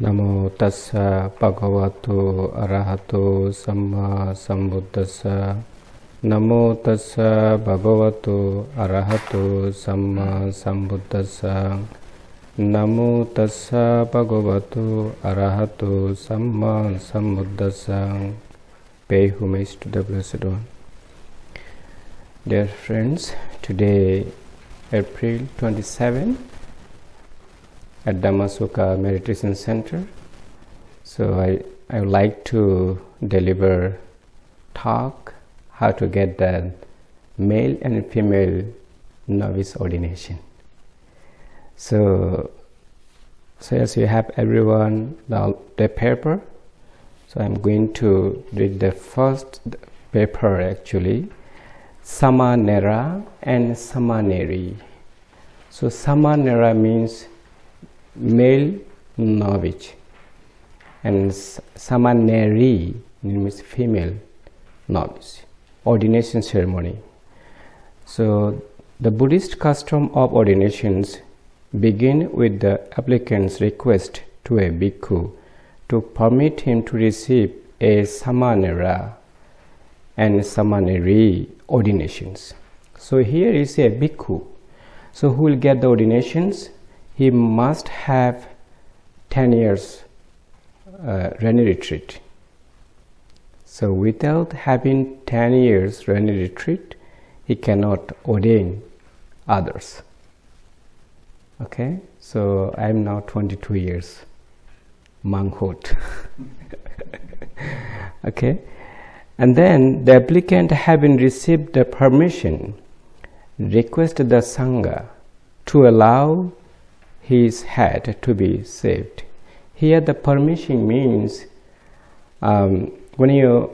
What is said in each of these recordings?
නමෝ තස්ස භගවතු අරහතු සම්මා සම්බුද්දස්ස. නමෝ තස්ස භගවතු අරහතු සම්මා සම්බුද්දස්ස. නමෝ තස්ස භගවතු අරහතු සම්මා සම්බුද්දස්ස. Pay homage to the blessed one. Dear friends today april 27 at Dhammasukha Meditation Center. So I, I would like to deliver talk how to get the male and female novice ordination. So, so as you have everyone the, the paper, so I'm going to read the first paper actually, Samanera and Samaneri. So Samanera means male novice and samaneri means female novice ordination ceremony so the buddhist custom of ordinations begin with the applicant's request to a bhikkhu to permit him to receive a samanera and samaneri ordinations so here is a bhikkhu so who will get the ordinations he must have 10 years uh, retreat. So without having 10 years Rani retreat, he cannot ordain others. Okay, so I am now 22 years monkhood. okay, and then the applicant having received the permission, request the Sangha to allow his head to be saved. Here the permission means um, when you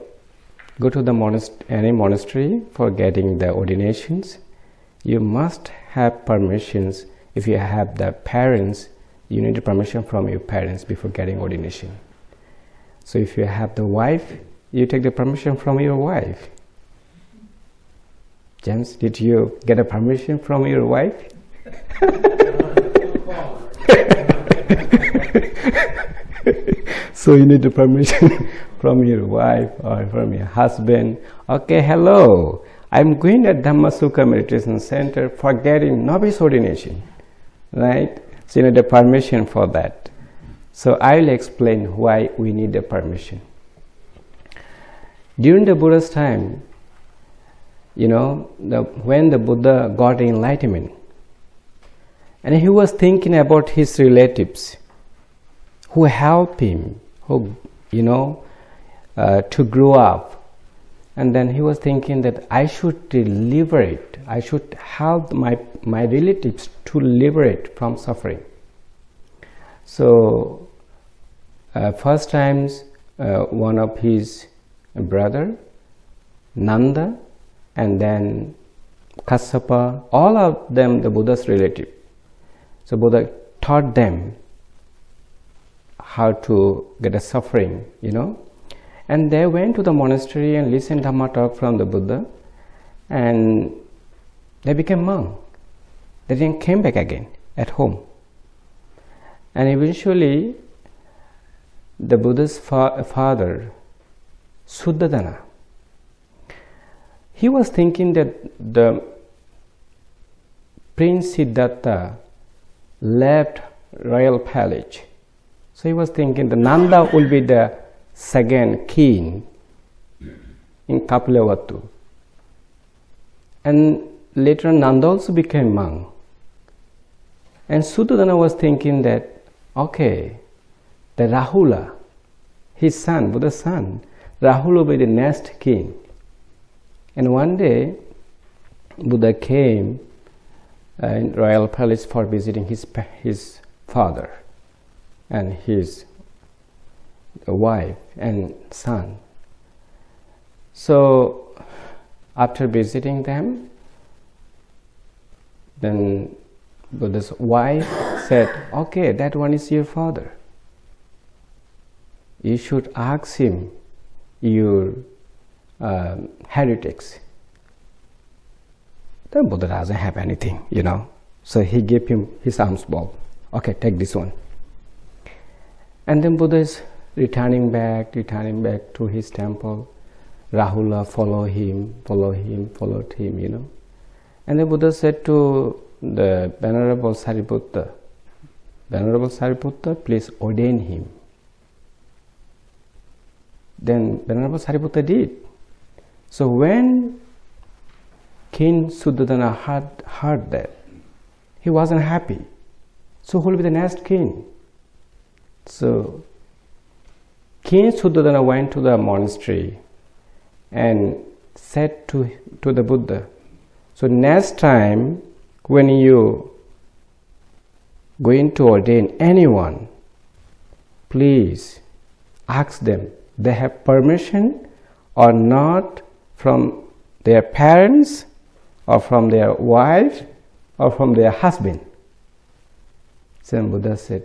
go to the monast- any monastery for getting the ordinations, you must have permissions. If you have the parents, you need permission from your parents before getting ordination. So if you have the wife, you take the permission from your wife. James, did you get a permission from your wife? so you need the permission from your wife or from your husband. Okay, hello. I'm going at Dhammasukha Meditation Center for getting novice ordination. Right? So you need the permission for that. So I will explain why we need the permission. During the Buddha's time, you know, the, when the Buddha got enlightenment, and he was thinking about his relatives who helped him, who, you know, uh, to grow up. And then he was thinking that I should liberate, I should help my, my relatives to liberate from suffering. So, uh, first times, uh, one of his brother, Nanda, and then Kassapa, all of them the Buddha's relative. So Buddha taught them how to get a suffering, you know. And they went to the monastery and listened Dhamma talk from the Buddha and they became monk. They then came back again at home. And eventually the Buddha's fa- father, Suddhodana, he was thinking that the Prince Siddhartha left royal palace. So he was thinking the Nanda will be the second king in Kapilavatthu. And later Nanda also became monk. And Suddhodana was thinking that, okay, the Rahula, his son, Buddha's son, Rahula will be the next king. And one day, Buddha came in royal palace for visiting his his father and his wife and son. So after visiting them, then Buddha's wife said, "Okay, that one is your father. You should ask him your um, heretics." Then Buddha doesn't have anything, you know. So he gave him his alms bowl. Okay, take this one. And then Buddha is returning back, returning back to his temple. Rahula follow him, follow him, followed him, you know. And then Buddha said to the Venerable Sariputta, Venerable Sariputta, please ordain him. Then Venerable Sariputta did. So when King Suddhodana heard, heard that, he wasn't happy. So who will be the next king? So King Suddhodana went to the monastery and said to, to the Buddha, so next time when you going to ordain anyone, please ask them they have permission or not from their parents or from their wife or from their husband. Then Buddha said,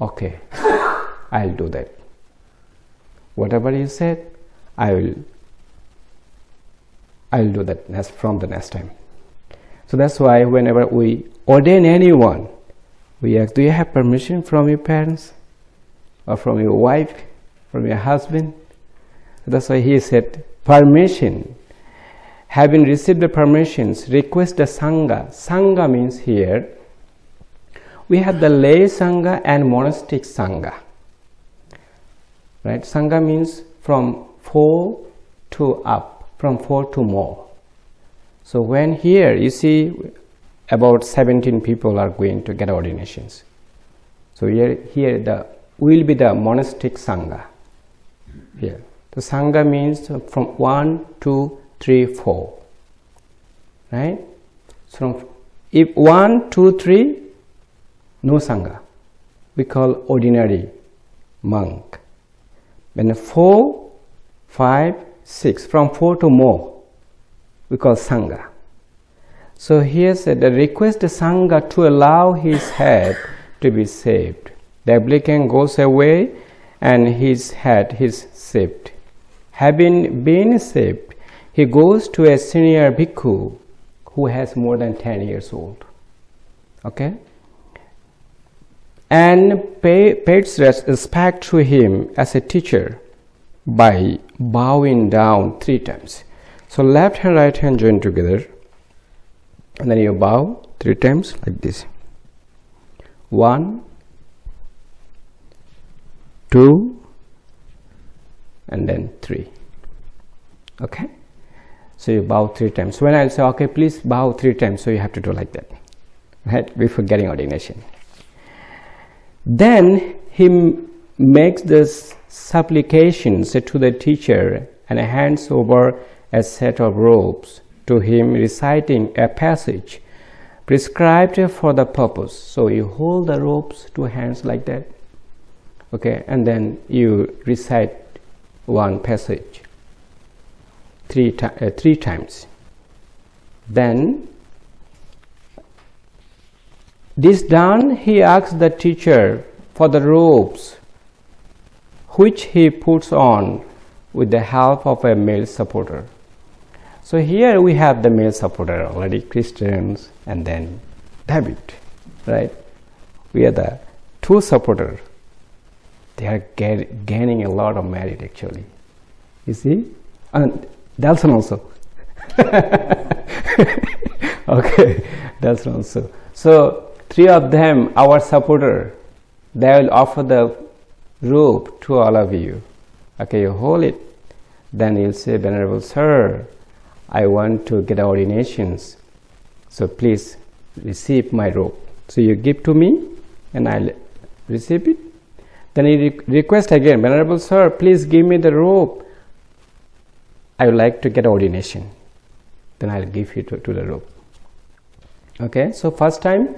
okay, I'll do that. Whatever you said, I will I'll do that next from the next time. So that's why whenever we ordain anyone, we ask, do you have permission from your parents or from your wife, from your husband? That's why he said, permission having received the permissions, request the Sangha. Sangha means here, we have the lay Sangha and monastic Sangha. Right? Sangha means from four to up, from four to more. So when here, you see about 17 people are going to get ordinations. So here, here the will be the monastic Sangha. Here. The Sangha means from one to 3 4 right? So if one, two, three, no sangha. We call ordinary monk. When four, five, six, from 4 to more we call sangha. So here said the request sangha to allow his head to be saved. The applicant goes away and his head is saved. Having been saved he goes to a senior bhikkhu who has more than 10 years old. Okay? And pay, pays respect to him as a teacher by bowing down three times. So left hand, right hand join together and then you bow three times like this. One, two, and then three. Okay? So you bow three times. When i'll say, okay, please bow three times, so you have to do like that, right? Before getting ordination. Then he makes this supplications to the teacher and hands over a set of robes to him reciting a passage prescribed for the purpose. So you hold the ropes two hands like that, okay, and then you recite one passage three, uh, three times. Then, this done, he asks the teacher for the robes which he puts on with the help of a male supporter. So here we have the male supporter already, Christians and then David, right? We are the two supporters. They are gaining a lot of merit actually. You see? And Delson also. okay, Delson also. So three of them, our supporter, they will offer the robe to all of you. Okay, you hold it. Then you'll say, Venerable Sir, I want to get ordinations. So please receive my robe. So you give to me and I'll receive it. Then he re request again, Venerable Sir, please give me the robe. I would like to get ordination. Then I'll give you to, to the robe. Okay, so first time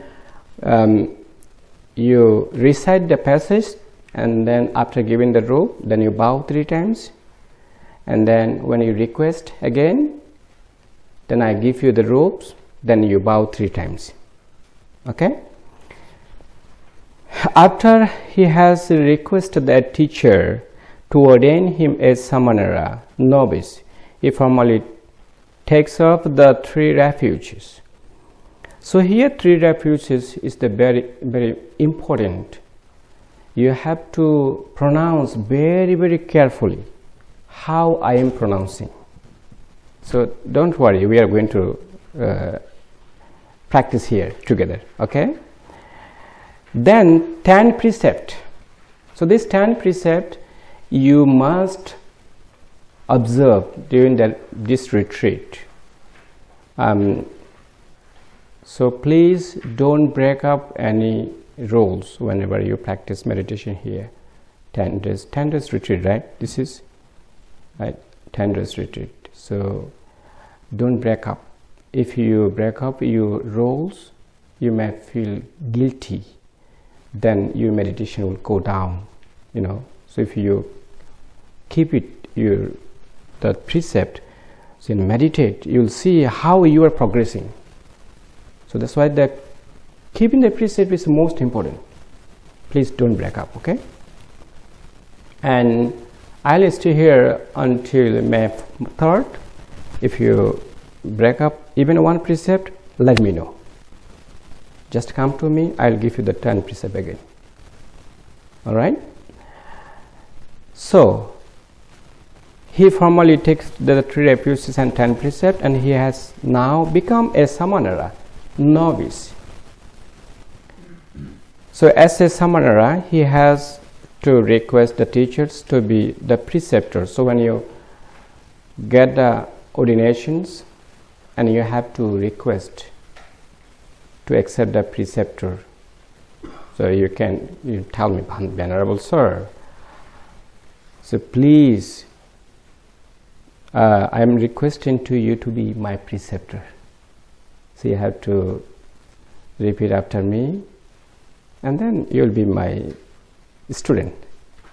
um, you recite the passage and then after giving the robe, then you bow three times. And then when you request again, then I give you the ropes then you bow three times okay after he has requested that teacher to ordain him as samanera novice he formally takes up the three refuges so here three refuges is the very very important you have to pronounce very very carefully how I am pronouncing. So don't worry, we are going to uh, practice here together, okay? Then 10 precept. So this 10 precept you must observe during the, this retreat. Um, so please don't break up any rules whenever you practice meditation here. 10 days, 10 days retreat, right? This is right, 10 days retreat. So don't break up. If you break up your rules, you may feel guilty. Then your meditation will go down, you know. So if you keep it your the precept so meditate you'll see how you are progressing. So that's why the keeping the precept is most important. Please don't break up okay? And I'll stay here until May 3rd if you break up even one precept let me know. Just come to me I'll give you the 10 precept again. All right? So he formally takes the three refuges and ten precepts and he has now become a samanera novice. So as a samanera he has to request the teachers to be the preceptor so when you get the ordinations and you have to request to accept the preceptor. So you can you tell me venerable sir. So please uh, I am requesting to you to be my preceptor. So you have to repeat after me and then you will be my student.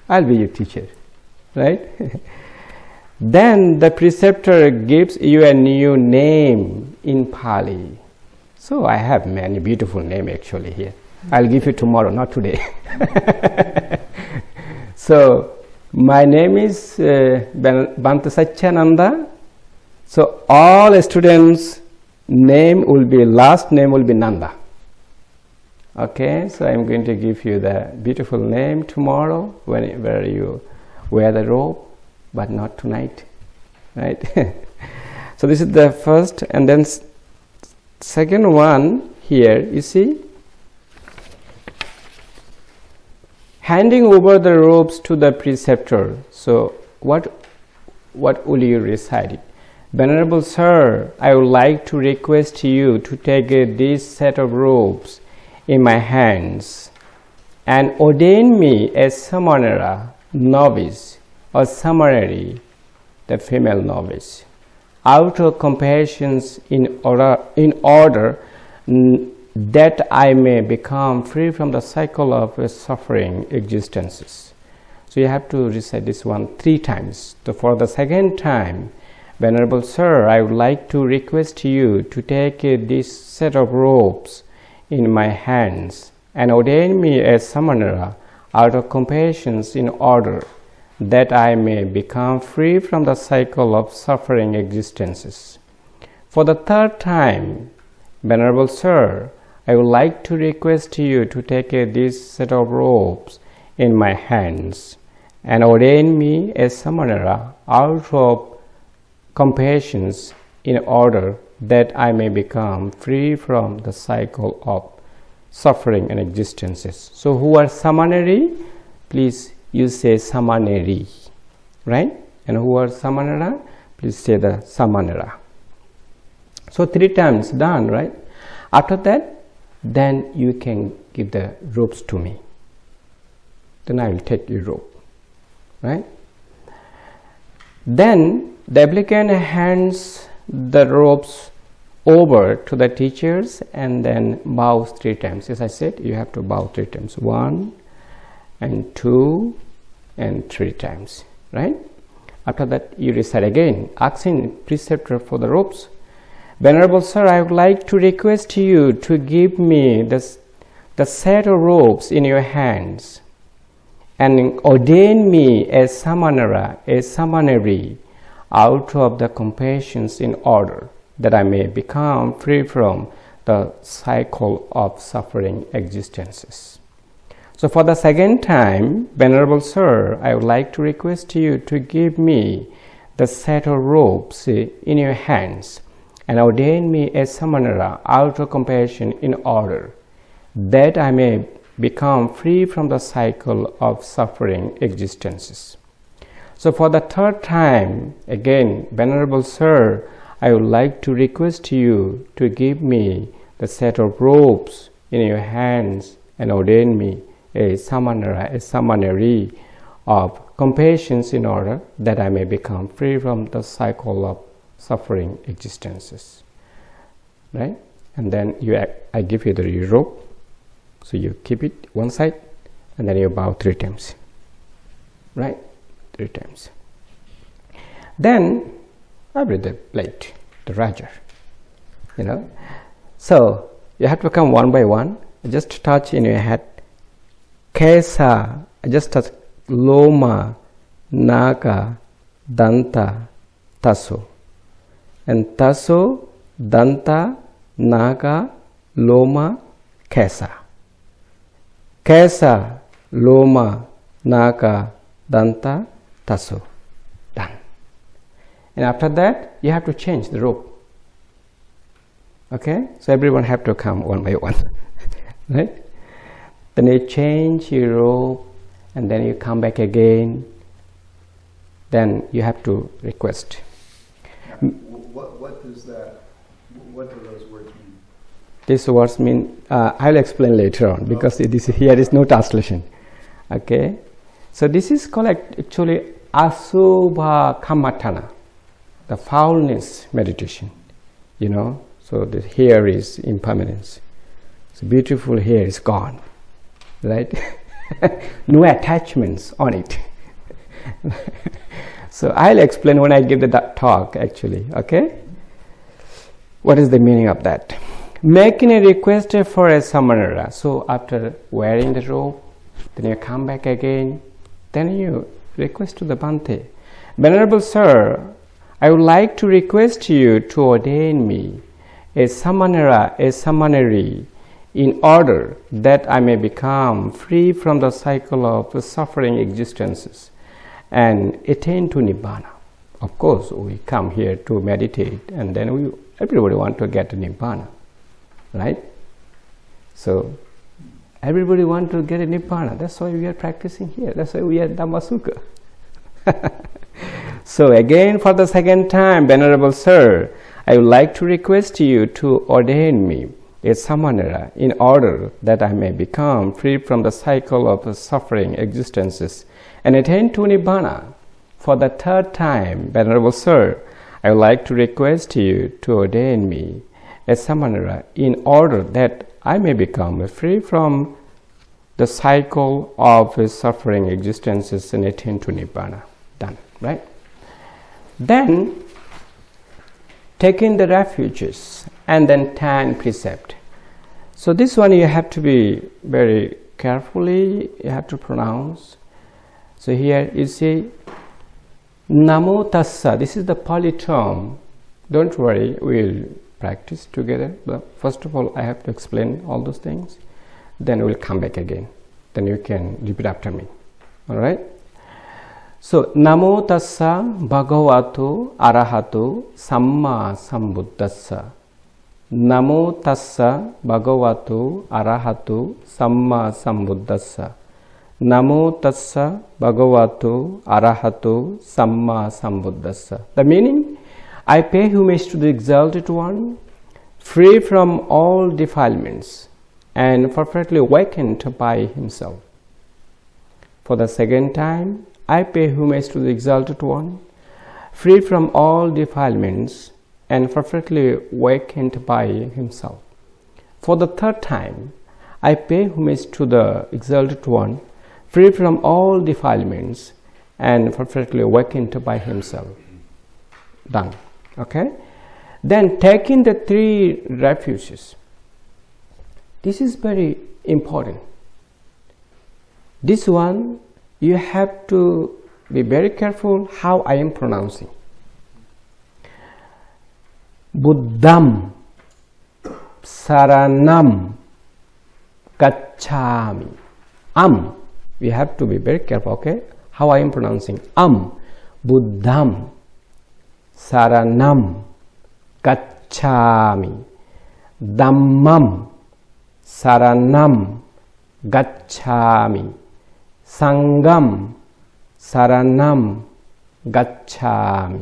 I'll be your teacher, right? then the preceptor gives you a new name in Pali. So I have many beautiful names actually here. I'll give you tomorrow, not today. so my name is uh, Bhante Satyananda. So all students name will be last name will be Nanda. Okay, so I'm going to give you the beautiful name tomorrow whenever you wear the robe, but not tonight, right? so this is the first, and then second one here. You see, handing over the robes to the preceptor. So what, what will you recite? Venerable Sir, I would like to request you to take uh, this set of robes in my hands and ordain me as Samanera, novice, or Samaneri, the female novice, out of compassion in order, in order that I may become free from the cycle of suffering existences. So you have to recite this one three times. So for the second time, Venerable Sir, I would like to request you to take this set of robes in my hands and ordain me as Samanera out of compassion in order that I may become free from the cycle of suffering existences. For the third time, Venerable Sir, I would like to request you to take this set of robes in my hands and ordain me as Samanera out of compassion in order that I may become free from the cycle of suffering and existences. So who are Samaneri? Please you say Samaneri, right? And who are Samanera? Please say the Samanera. So three times done, right? After that, then you can give the ropes to me. Then I will take your rope right? Then the applicant hands the ropes over to the teachers and then bows three times. As I said you have to bow three times. One and two and three times right? After that you recite again asking preceptor for the ropes Venerable Sir, I would like to request you to give me this, the set of robes in your hands and ordain me as Samanera, a Samaneri, out of the compassions in order that I may become free from the cycle of suffering existences. So for the second time, Venerable Sir, I would like to request you to give me the set of robes in your hands and ordain me a samanera out of compassion in order that I may become free from the cycle of suffering existences. So for the third time, again, Venerable Sir, I would like to request you to give me the set of robes in your hands and ordain me a samanera, a samaneri of compassion in order that I may become free from the cycle of suffering existences. Right? And then you, I give you the rope, so you keep it one side, and then you bow three times. Right? Three times. Then I bring the plate, the Raja. You know, so you have to come one by one. Just touch in your head Kesa, I just touch Loma, Naga, Danta, Taso. And Taso, Danta, Naga, Loma, Kesa. Kesa, Loma, Naga, Danta, Taso. Done. And after that, you have to change the rope. Okay? So everyone have to come one by one. right? then you change your rope and then you come back again then you have to request what, does that what do those words mean these words mean uh, i'll explain later on because okay. this here is no translation okay so this is called actually asubha Kammatthana, the foulness meditation you know so the hair is impermanence so beautiful hair is gone right? no attachments on it. so I'll explain when I give the talk actually, okay? What is the meaning of that? Making a request for a samanera. So after wearing the robe, then you come back again, then you request to the Bhante. Venerable Sir, I would like to request you to ordain me a samanera, a samaneri, in order that I may become free from the cycle of suffering existences and attain to Nibbana. Of course, we come here to meditate and then we everybody want to get Nibbana, right? So, everybody want to get Nibbana. That's why we are practicing here. That's why we are Dhammasukha. so again, for the second time, Venerable Sir, I would like to request you to ordain me a samanera in order that I may become free from the cycle of suffering existences and attain to Nibbana. For the third time, Venerable Sir, I would like to request you to ordain me a samanera in order that I may become free from the cycle of suffering existences and attain to Nibbana. Done, right? Then, taking the refuges and then 10 precept. So this one you have to be very carefully, you have to pronounce. So here you see Namo Tassa, this is the Pali term. Don't worry, we'll practice together. But first of all, I have to explain all those things. Then we'll come back again. Then you can repeat after me. All right? So, Namo Tassa Bhagavato Arahato Samma Sambuddhassa. Namo Tassa Bhagavato Arahato Samma Sambuddhassa. Namo tassa bhagavato arahato samma sambuddhassa. The meaning, I pay homage to the exalted one, free from all defilements and perfectly awakened by himself. For the second time, I pay homage to the exalted one, free from all defilements and perfectly awakened by himself. For the third time, I pay homage to the exalted one, free from all defilements and perfectly awakened by himself. Done. Okay? Then taking the three refuges. This is very important. This one, you have to be very careful how I am pronouncing. Buddham Saranam Gacchami. um we have to be very careful okay? How i am pronouncing. Am buddham saranam gacchami dhammam saranam gacchami sangham saranam gacchami.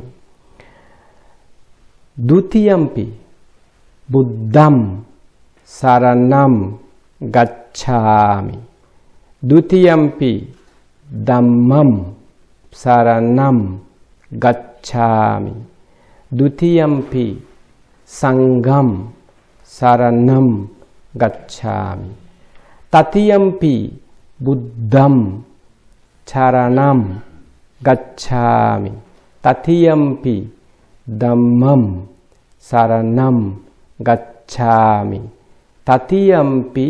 Dutiyampi buddham saranam gacchami දෘතියම්පි ධම්මම් සරණම් ගච්ඡාමි. දෘතියම්පි සංඝම් සරණම් ගච්ඡාමි. තතියම්පි බුද්ධම් චරණම් ගච්ඡාමි. තතියම්පි ධම්මම් සරණම් ගච්ඡාමි. තතියම්පි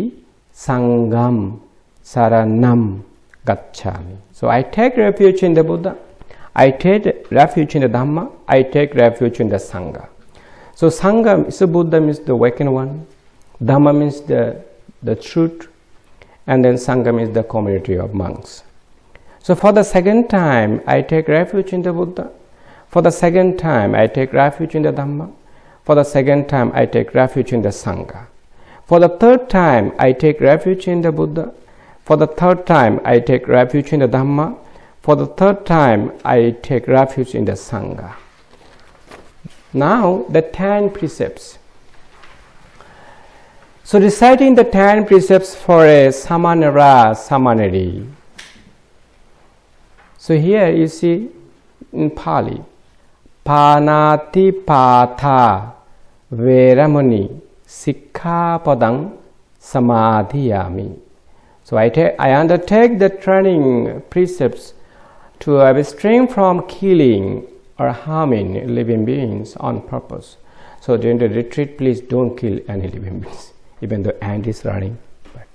සංඝම් saranam gacchami. So i take refuge in the buddha. I take refuge in the dhamma. I take refuge in the sangha. So sangha so buddha means the awakened one. Dhamma means the the truth. And then sangha means the community of monks. So for the second time i take refuge in the buddha. For the second time i take refuge in the dhamma. For the second time i take refuge in the sangha. For the third time, I take refuge in the Buddha. For the third time, I take refuge in the Dhamma. For the third time, I take refuge in the Sangha. Now, the ten precepts. So, reciting the ten precepts for a samanera samaneri. So, here you see in Pali, Panati Patha Veramani Sikkhapadang Samadhiyami. So I, I undertake the training precepts to abstain from killing or harming living beings on purpose. So during the retreat, please don't kill any living beings, even though ant is running. But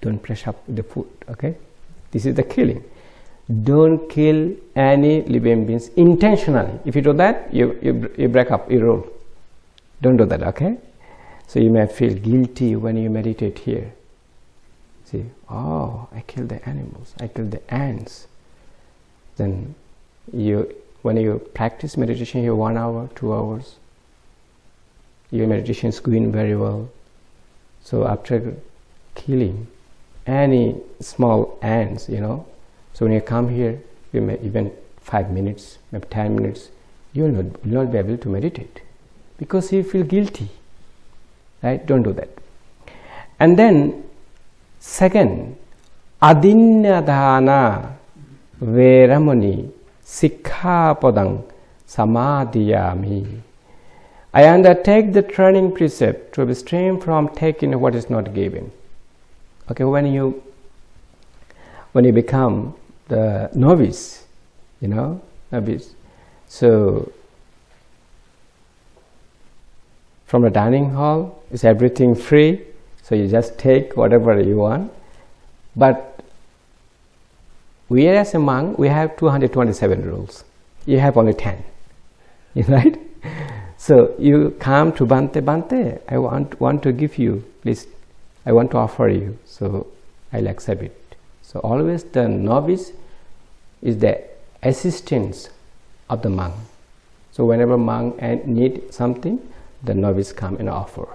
don't press up the food, okay? This is the killing. Don't kill any living beings intentionally. If you do that, you, you, you break up your rule. Don't do that, okay? So you may feel guilty when you meditate here. See, oh, I killed the animals, I killed the ants. Then you, when you practice meditation here one hour, two hours, your meditation is going very well. So after killing any small ants, you know, so when you come here, you may even five minutes, maybe ten minutes, you will not, will not be able to meditate because you feel guilty. Right? Don't do that. And then second adinyadana veramani sikkhapadang samadhiyami I undertake the training precept to abstain from taking what is not given. Okay, when you when you become the novice, you know, novice. So from the dining hall is everything free so you just take whatever you want. But we as a monk we have 227 rules. You have only 10 right? So you come to bhante bhante i want want to give you please i want to offer you. So i'll accept it. So always the novice is the assistance of the monk. So whenever monk need something the novice come and offer.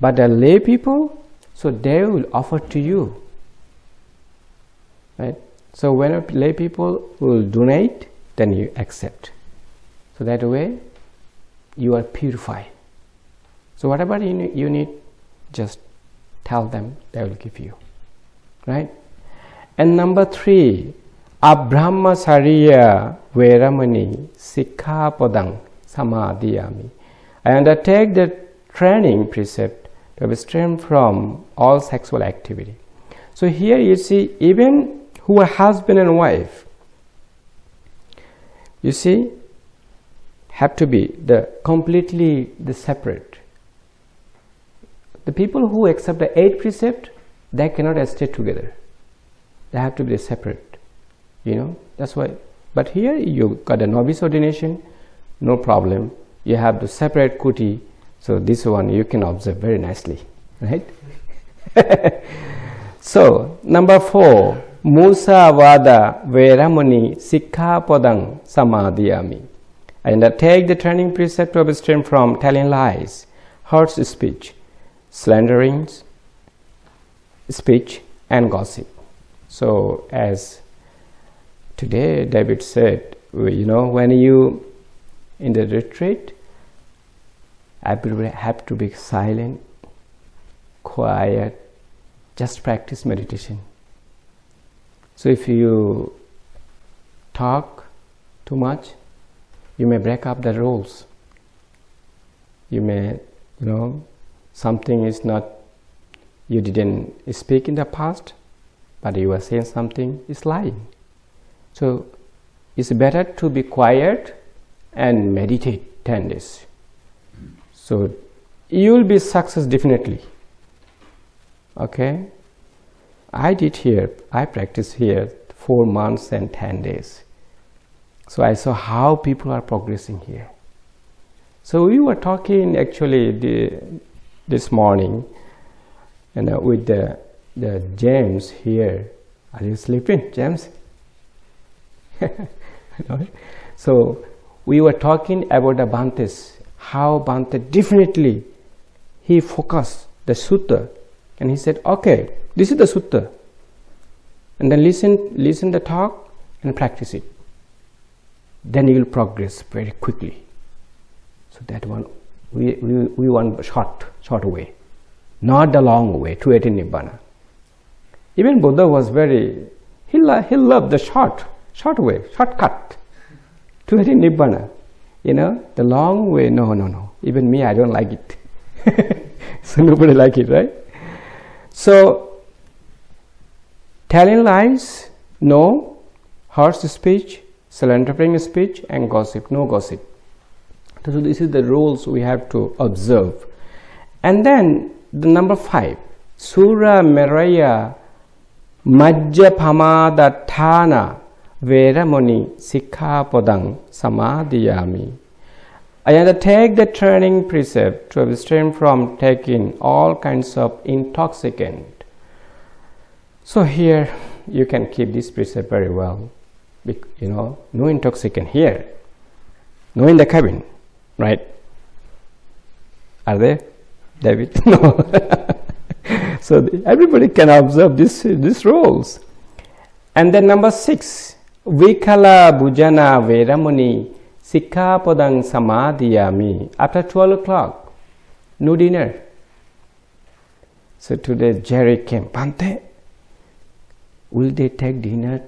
But the lay people, so they will offer to you. Right? So when lay people will donate, then you accept. So that way you are purified. So whatever you need, just tell them, they will give you. Right? And number three, Abrahmacariya Veramani Sikkhapadang Samadhiyami. I undertake the training precept to abstain from all sexual activity. So here you see even who are husband and wife, you see, have to be the completely the separate. The people who accept the eight precept, they cannot stay together. They have to be separate. You know, that's why. But here you got a novice ordination, no problem you have the separate kuti so this one you can observe very nicely right So, number four, Musa Vada Veramuni Sikkhapadang Samadhiyami. I undertake the training precept to abstain from telling lies, harsh speech, slandering speech, and gossip. So, as today David said, you know, when you in the retreat, everybody have to be silent, quiet, just practice meditation. So if you talk too much, you may break up the rules. You may, you know, something is not, you didn't speak in the past, but you are saying something is lying. So it's better to be quiet and meditate 10 days. So you will be success definitely. Okay. I did here, I practiced here four months and 10 days. So I saw how people are progressing here. So we were talking actually the, this morning and uh, with the, the James here. Are you sleeping, James? so we were talking about the Bhantes, how Bhante definitely he focused the sutta and he said, okay, this is the sutta. And then listen, listen the talk and practice it. Then you will progress very quickly. So that one, we, we, we want short, short way, not the long way to attain Nibbana. Even Buddha was very, he, lo- he loved the short, short way, shortcut to attain Nibbana. You know, the long way, no, no, no. Even me, I don't like it. so nobody like it, right? So, telling lies, no, harsh speech, slandering speech, and gossip, no gossip. So, this is the rules we have to observe. And then the number five, Surah Sura Meraya Majja Veramuni Sikkhapadang Samadhiyami. I undertake the training precept to abstain from taking all kinds of intoxicant. So here you can keep this precept very well. You know, no intoxicant here, no in the cabin, right? Are they, David? No. so everybody can observe this these rules. And then number six, Vikala Bhojana Veramuni Sikkhapadang Samadhiyami. After 12 o'clock, no dinner. So today Jerry came, Bhante, will they take dinner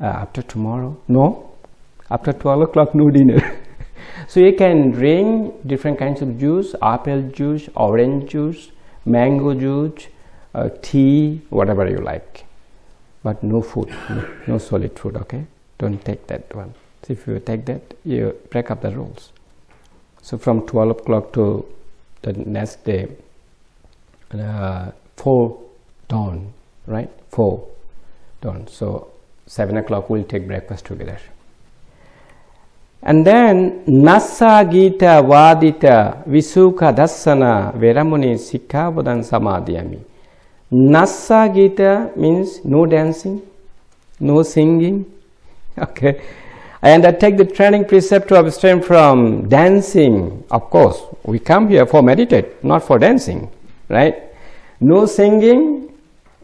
uh, after tomorrow? No. After 12 o'clock, no dinner. so you can drink different kinds of juice, apple juice, orange juice, mango juice, uh, tea, whatever you like. But no food, no, no solid food, okay? Don't take that one. So if you take that, you break up the rules. So from 12 o'clock to the next day, uh, 4 dawn, right? 4 dawn. So 7 o'clock we'll take breakfast together. And then Nasa Gita Vadita Visuka Dassana Veramuni Sikkhapadang Samadhyami. Nasa Gita means no dancing, no singing. Okay I undertake the training precept to abstain from dancing. Of course, we come here for meditate, not for dancing, right? No singing,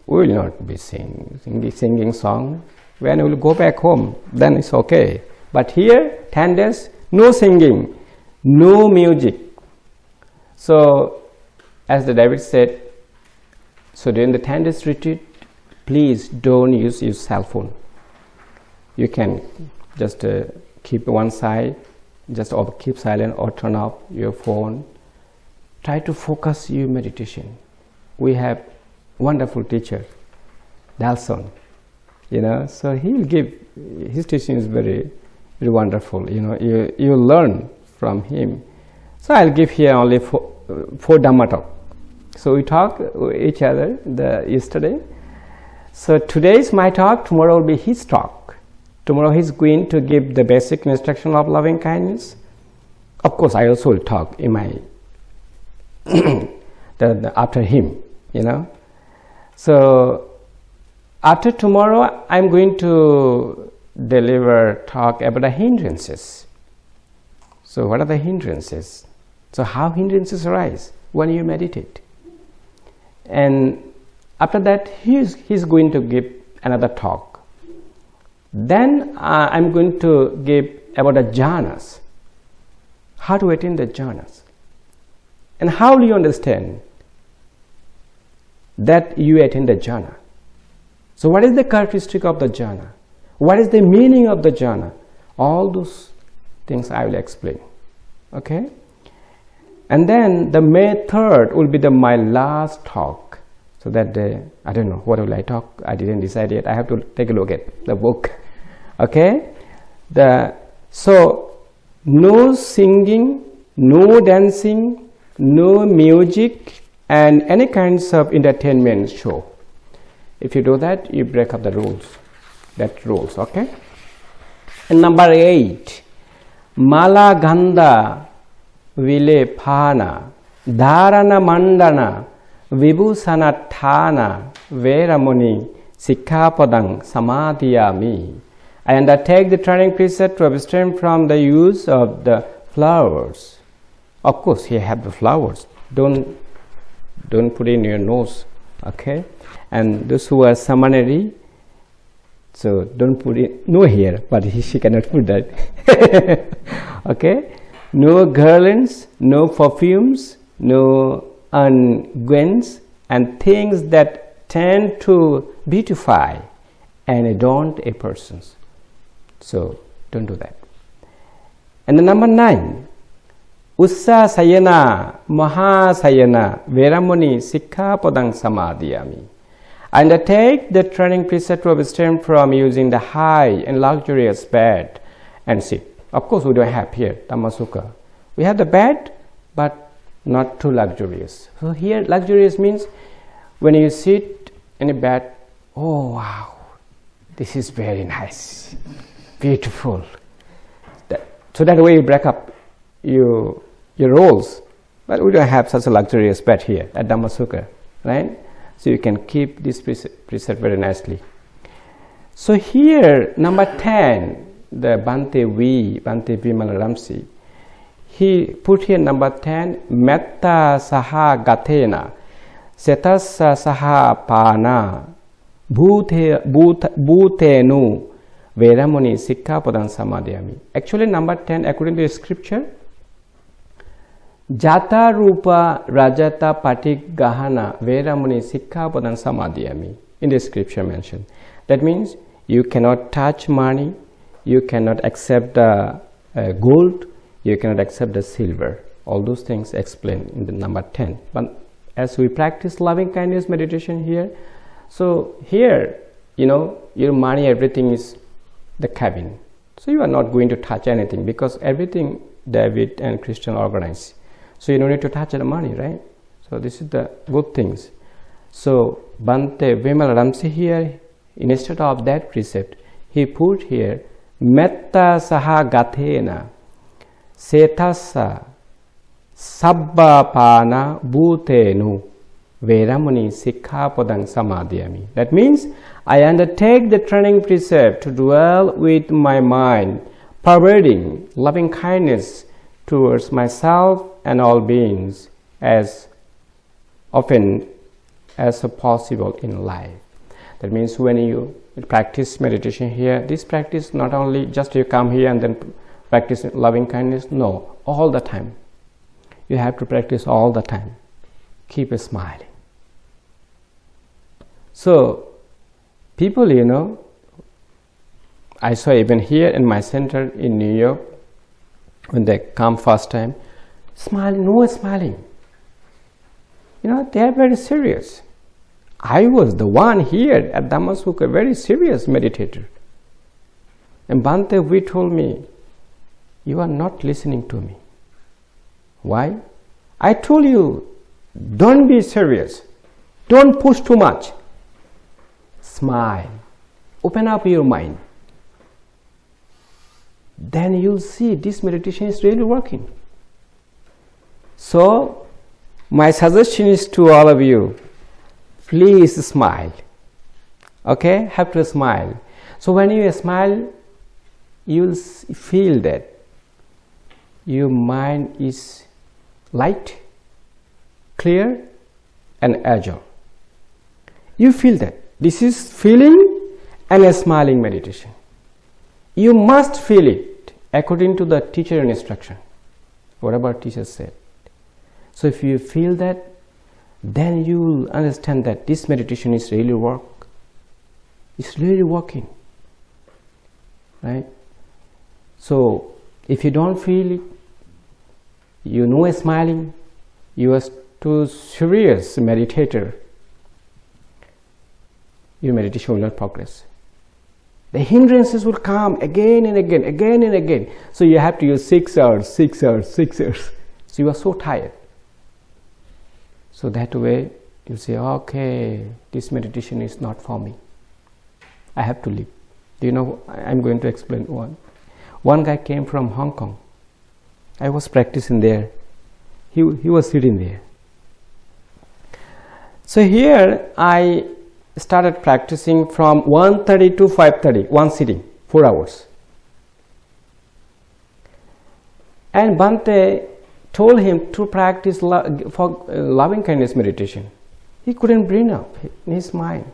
we will not be singing, singing, singing song. When we will go back home, then it's okay. But here, 10 days, no singing, no music. So, as the David said, so during the 10 days retreat, please don't use your cell phone. You can just uh, keep one side just or keep silent or turn off your phone. Try to focus your meditation. We have wonderful teacher Delson you know so he'll give his teaching is very very wonderful you know you you learn from him. So i'll give here only four, four dhamma talk so we talk each other the yesterday. So today is my talk tomorrow will be his talk. Tomorrow he's going to give the basic instruction of loving kindness. Of course, I also will talk in my the, the, after him, you know. So after tomorrow i'm going to deliver talk about the hindrances. So what are the hindrances? So how hindrances arise when you meditate and after that he's, he's going to give another talk. Then uh, i'm going to give about the jhanas. How to attain the jhanas? And how do you understand that you attain the jhana? So what is the characteristic of the jhana? What is the meaning of the jhana? All those things i will explain. Okay and then the may 3rd will be the my last talk. So that the i don't know what will i talk? I didn't decide yet. I have to take a look at the book. Okay? The so no singing no dancing no music and any kinds of entertainment show. If you do that you break up the rules. That rules okay? And number 8 mala ganda vilepana dharana mandana vibhusanatthana veramuni sikkhapadang samadhiyami I undertake the training precept to abstain from the use of the flowers. Of course, here have the flowers. Don't don't put in your nose, okay? And those who are samaneri, so don't put it no here, but he, she cannot put that. okay, no garlands, no perfumes, no unguents, and things that tend to beautify and adorn a person. So don't do that. And the number nine, Ussa Sayana Maha Sayana Veramuni Sikkhapadang Samadhiyami. I undertake the training precept to abstain from using the high and luxurious bed and sit. Of course, we don't have here Dhammasukha. We have the bed, but not too luxurious. So here, luxurious means when you sit in a bed, oh wow, this is very nice beautiful. That, so that way you break up your, your roles. But we don't have such a luxurious bed here at Dhammasukha, right? So you can keep this precept very nicely. So here, number 10, the Bhante V, Bhante Vimala Ramsi, he put here number 10, Metta Saha Gathena, Setasa Saha Pana, Bhute, Bhutenu, Veramuni Sikkhapadam Samadhyami. Actually, number 10, according to the scripture, Jata Rupa Rajata Patik Gahana Veramuni Sikkhapadam Samadhyami. In the scripture mentioned. That means you cannot touch money, you cannot accept the uh, gold, you cannot accept the silver. All those things explained in the number 10. But as we practice loving kindness meditation here, so here, you know, your money, everything is the cabin. So you are not going to touch anything because everything David and Christian organize. So you don't need to touch the money, right? So this is the good things. So Bhante Vimalaramsi here, instead of that precept, he put here Metta Saha Gathena Setasa Sabbapana Bhutenu Veramuni Sikkhapadang Samadhyami. That means I undertake the training precept to dwell with my mind, pervading loving kindness towards myself and all beings as often as possible in life. That means when you practice meditation here, this practice not only just you come here and then practice loving kindness, no, all the time. You have to practice all the time. Keep smiling. So people you know i saw even here in my center in new york when they come first time smiling no smiling you know they are very serious i was the one here at Dhammasukha, very serious meditator. And bhante V told me you are not listening to me. Why? I told you don't be serious. Don't push too much. Smile, open up your mind. Then you'll see this meditation is really working. So, my suggestion is to all of you please smile. okay? Have to smile. So when you smile you will feel that your mind is light clear and agile. You feel that. This is feeling and a smiling meditation. You must feel it according to the teacher instruction. Whatever teacher said? So if you feel that then you will understand that this meditation is really work. It's really working. Right? So if you don't feel it you know smiling you are too serious meditator your meditation will not progress. The hindrances will come again and again again and again. So you have to use six hours six hours six hours. So you are so tired so that way you say okay this meditation is not for me. I have to leave. Do you know i'm going to explain one. One guy came from hong kong. I was practicing there. He, he was sitting there. So here i started practicing from 1.30 to 5.30 one sitting four hours. And bhante told him to practice lo- for uh, loving kindness meditation. He couldn't bring up in his mind.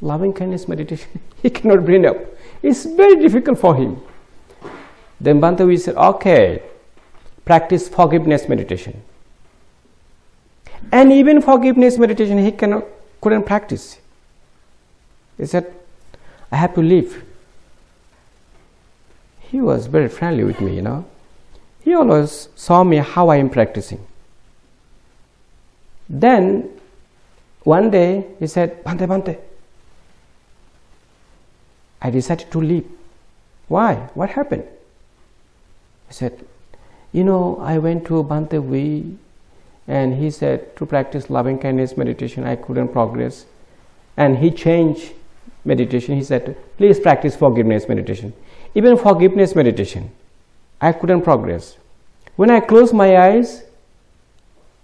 Loving kindness meditation he cannot bring up. It's very difficult for him. Then bhante V said okay practice forgiveness meditation. And even forgiveness meditation he cannot couldn't practice. He said i have to leave. He was very friendly with me you know he always saw me how i am practicing. Then one day he said bhante bhante i decided to leave. Why? What happened? He said you know i went to bhante V and he said to practice loving kindness meditation. I couldn't progress. And he changed meditation. He said please practice forgiveness meditation. Even forgiveness meditation i couldn't progress. When i closed my eyes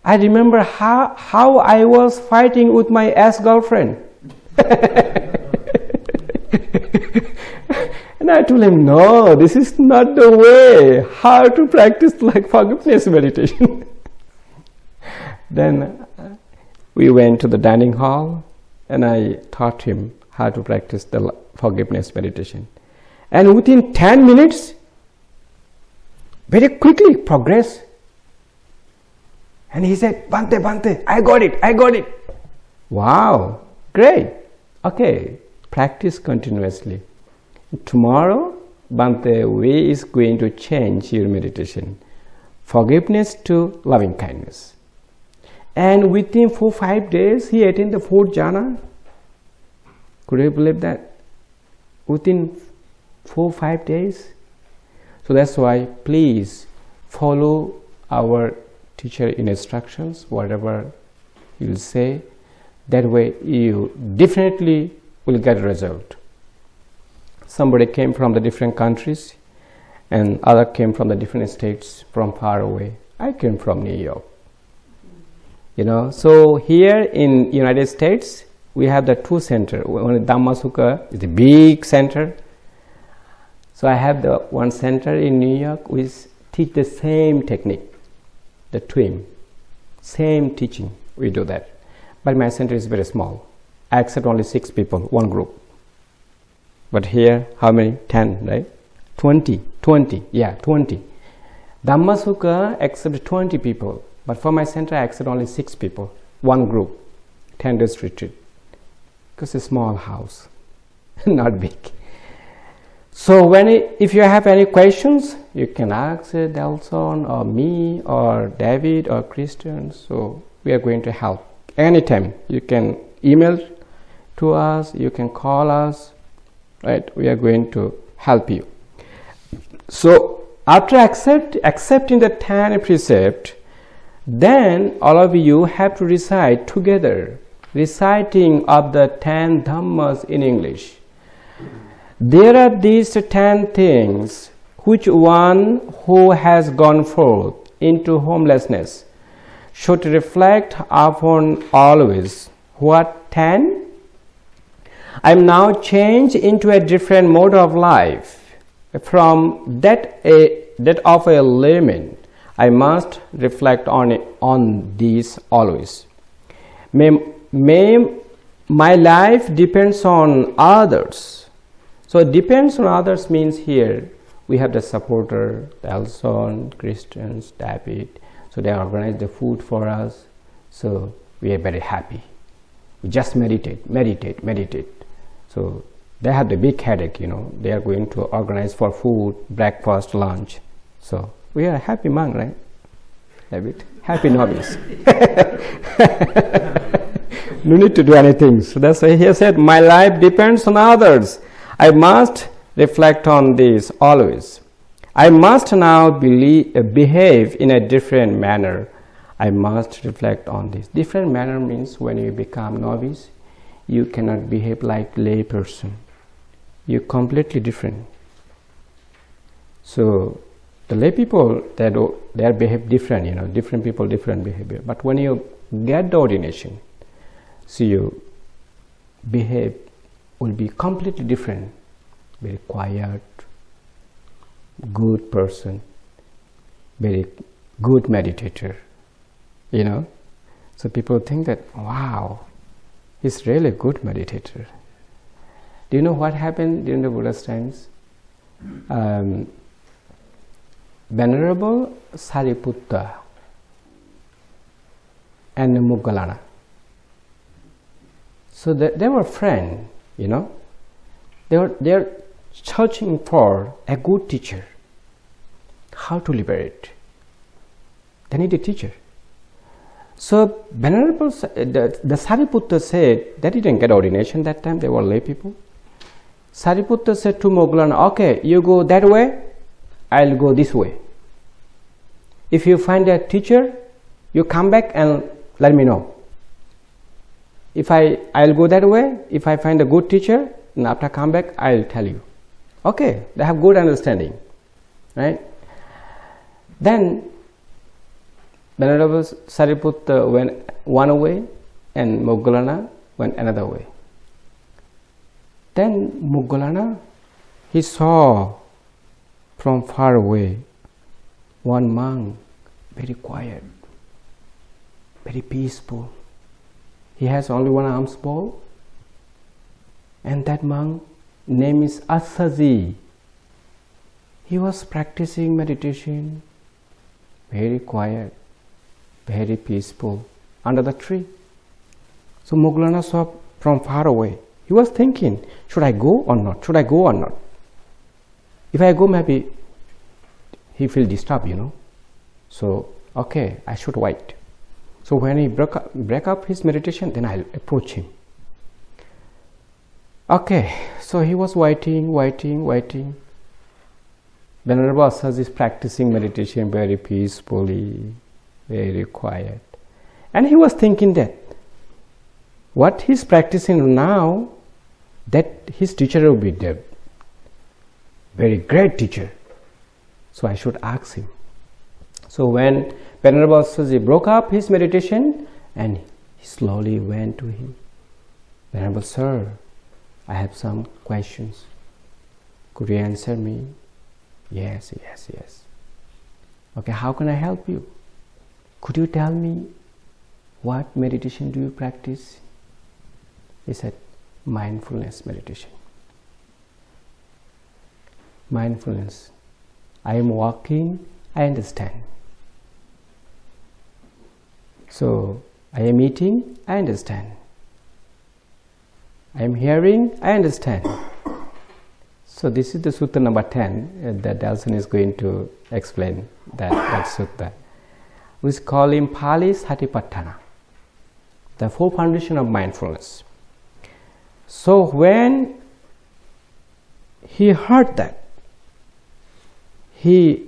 i remember how, how i was fighting with my ex girlfriend and i told him no this is not the way. How to practice like forgiveness meditation. Then uh, we went to the dining hall and I taught him how to practice the forgiveness meditation. And within 10 minutes, very quickly progress. And he said, Bhante, Bhante, I got it, I got it. Wow, great. Okay, practice continuously. Tomorrow, Bhante, V is going to change your meditation. Forgiveness to loving kindness and within four five days he attained the fourth jhana could you believe that within four five days so that's why please follow our teacher instructions whatever you'll say. That way you definitely will get a result. Somebody came from the different countries and other came from the different states from far away. I came from new york. You know so here in united states we have the two center. One is Dhammasukha is the big center so i have the one center in new york which teach the same technique the twin. Same teaching we do that. But my center is very small. I accept only six people one group. But here how many? 10 right? 20 20 yeah 20 Dhammasukha accept 20 people but for my center I accept only 6 people one group. 10 days retreat. Because it's a small house not big so when it, if you have any questions you can ask Delson or me or David or Christian. So we are going to help anytime. You can email to us you can call us right? We are going to help you. So after accept, accepting the 10 precept then all of you have to recite together reciting of the 10 dhammas in english there are these 10 things which one who has gone forth into homelessness should reflect upon always what 10 I'm now changed into a different mode of life. From that, a, that of a layman, I must reflect on, on these always. May, may my life depends on others. So it depends on others means here we have the supporter, Delson, Christians, David. So they organize the food for us. So we are very happy. We just meditate, meditate, meditate. So they have the big headache, you know. They are going to organize for food, breakfast, lunch. So we are a happy monk, right? David? Happy novice. no need to do anything. So that's why he said, My life depends on others. I must reflect on this always. I must now believe, uh, behave in a different manner. I must reflect on this. Different manner means when you become novice, you cannot behave like lay person. You're completely different. So the lay people they do, they behave different, you know, different people, different behavior. But when you get the ordination, so you behave will be completely different. Very quiet good person very good meditator you know? So people think that wow he's really a good meditator. Do you know what happened during the buddha's times? Um, venerable sariputta and Moggallana. So they, they were friends, you know. They were they're searching for a good teacher. How to liberate? They need a teacher. So Venerable uh, the, the Sariputta said they didn't get ordination that time, they were lay people. Sariputta said to Moggallana, okay, you go that way, I'll go this way. If you find a teacher, you come back and let me know. If I, I'll go that way, if I find a good teacher, and after come back, I'll tell you. Okay, they have good understanding, right? Then Venerable Sariputta went one way and Moggallana went another way. Then Moggallana, he saw from far away one monk, very quiet, very peaceful. He has only one arms ball. and that monk name is Assaji. He was practicing meditation, very quiet, very peaceful, under the tree. So Moggallana saw from far away. He was thinking, should I go or not? Should I go or not? If I go, maybe he feel disturbed, you know. So, okay, I should wait. So when he broke up, break up his meditation, then I'll approach him. Okay, so he was waiting, waiting, waiting. Venerable Assaji is practicing meditation very peacefully, very quiet. And he was thinking that what he's practicing now, that his teacher will be the very great teacher. So I should ask him. So when Venerable Assaji broke up his meditation and he slowly went to him. Venerable Sir, I have some questions. Could you answer me? Yes, yes, yes. Okay, how can I help you? Could you tell me what meditation do you practice? He said, mindfulness meditation. Mindfulness. I am walking, I understand. So, I am eating, I understand. I am hearing, I understand. So this is the sutta number 10 uh, that Delson is going to explain that, that sutta. We call in Pali Satipatthana, the four foundation of mindfulness. So when he heard that, he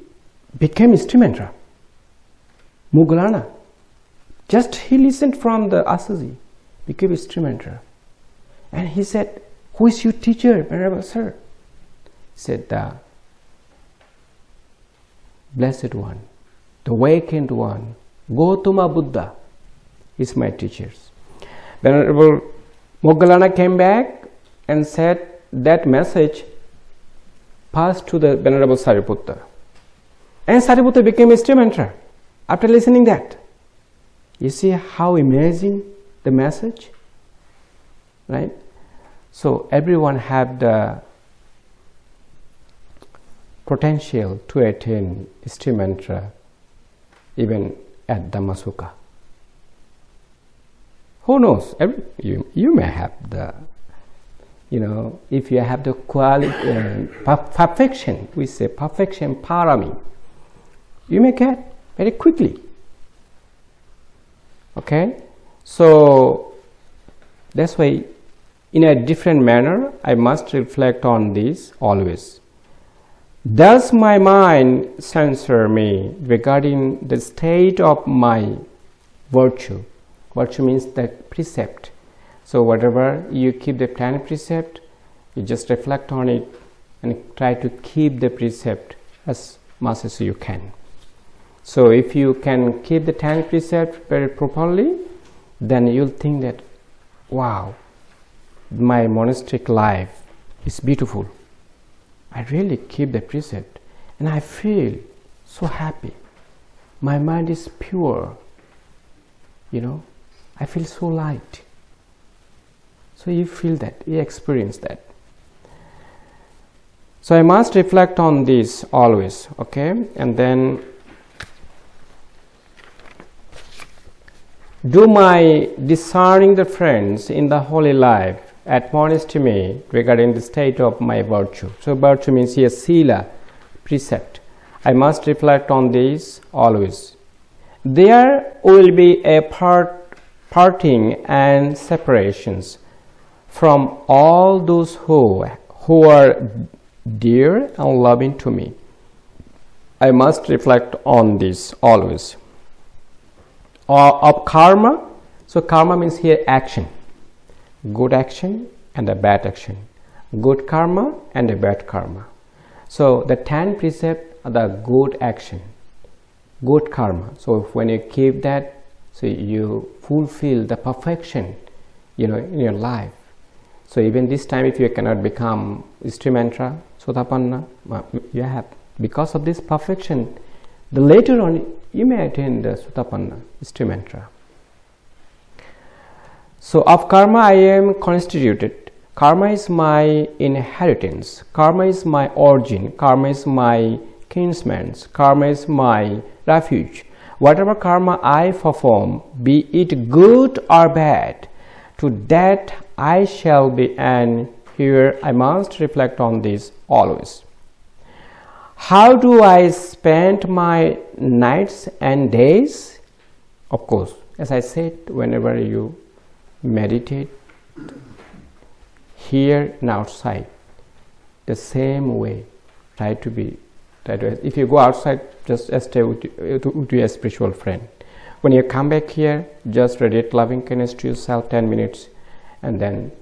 became instrumental. Moggallana. Just he listened from the Assaji, became instrumental. And he said, Who is your teacher, Venerable Sir? Said, The Blessed One, the Awakened One, Gautama Buddha is my teacher. Venerable Moggallana came back and said that message passed to the Venerable Sariputta. And Sariputta became a instrumenter after listening that. You see how amazing the message? Right? So everyone had the potential to attain instrumentra even at Dhammasukha. Who knows? Every, you, you may have the, you know, if you have the quality, uh, perfection, we say perfection parami, you may get very quickly. Okay? So, that's why in a different manner, I must reflect on this always. Does my mind censor me regarding the state of my virtue? Virtue means the precept. So, whatever you keep the ten precept, you just reflect on it and try to keep the precept as much as you can. So, if you can keep the ten precept very properly, then you'll think that, wow, my monastic life is beautiful. I really keep the precept and I feel so happy. My mind is pure. You know, I feel so light. So you feel that, you experience that. So I must reflect on this always, okay? And then do my discerning the friends in the holy life admonish me regarding the state of my virtue. So virtue means here sila, precept. I must reflect on this always. There will be a part, parting and separations from all those who, who are dear and loving to me. I must reflect on this always. Of karma, so karma means here action. Good action and a bad action. Good karma and a bad karma. So the 10 precept are the good action good karma. So when you keep that so you fulfill the perfection you know in your life. So even this time if you cannot become instrumentra sotapanna you have because of this perfection the later on you may attain the sotapanna instrumentra so, of karma I am constituted. Karma is my inheritance. Karma is my origin. Karma is my kinsmen. Karma is my refuge. Whatever karma I perform, be it good or bad, to that I shall be and here I must reflect on this always. How do I spend my nights and days? Of course, as I said, whenever you meditate here and outside the same way. Try to be try to if you go outside just stay with, with your spiritual friend. When you come back here just radiate loving kindness to yourself 10 minutes and then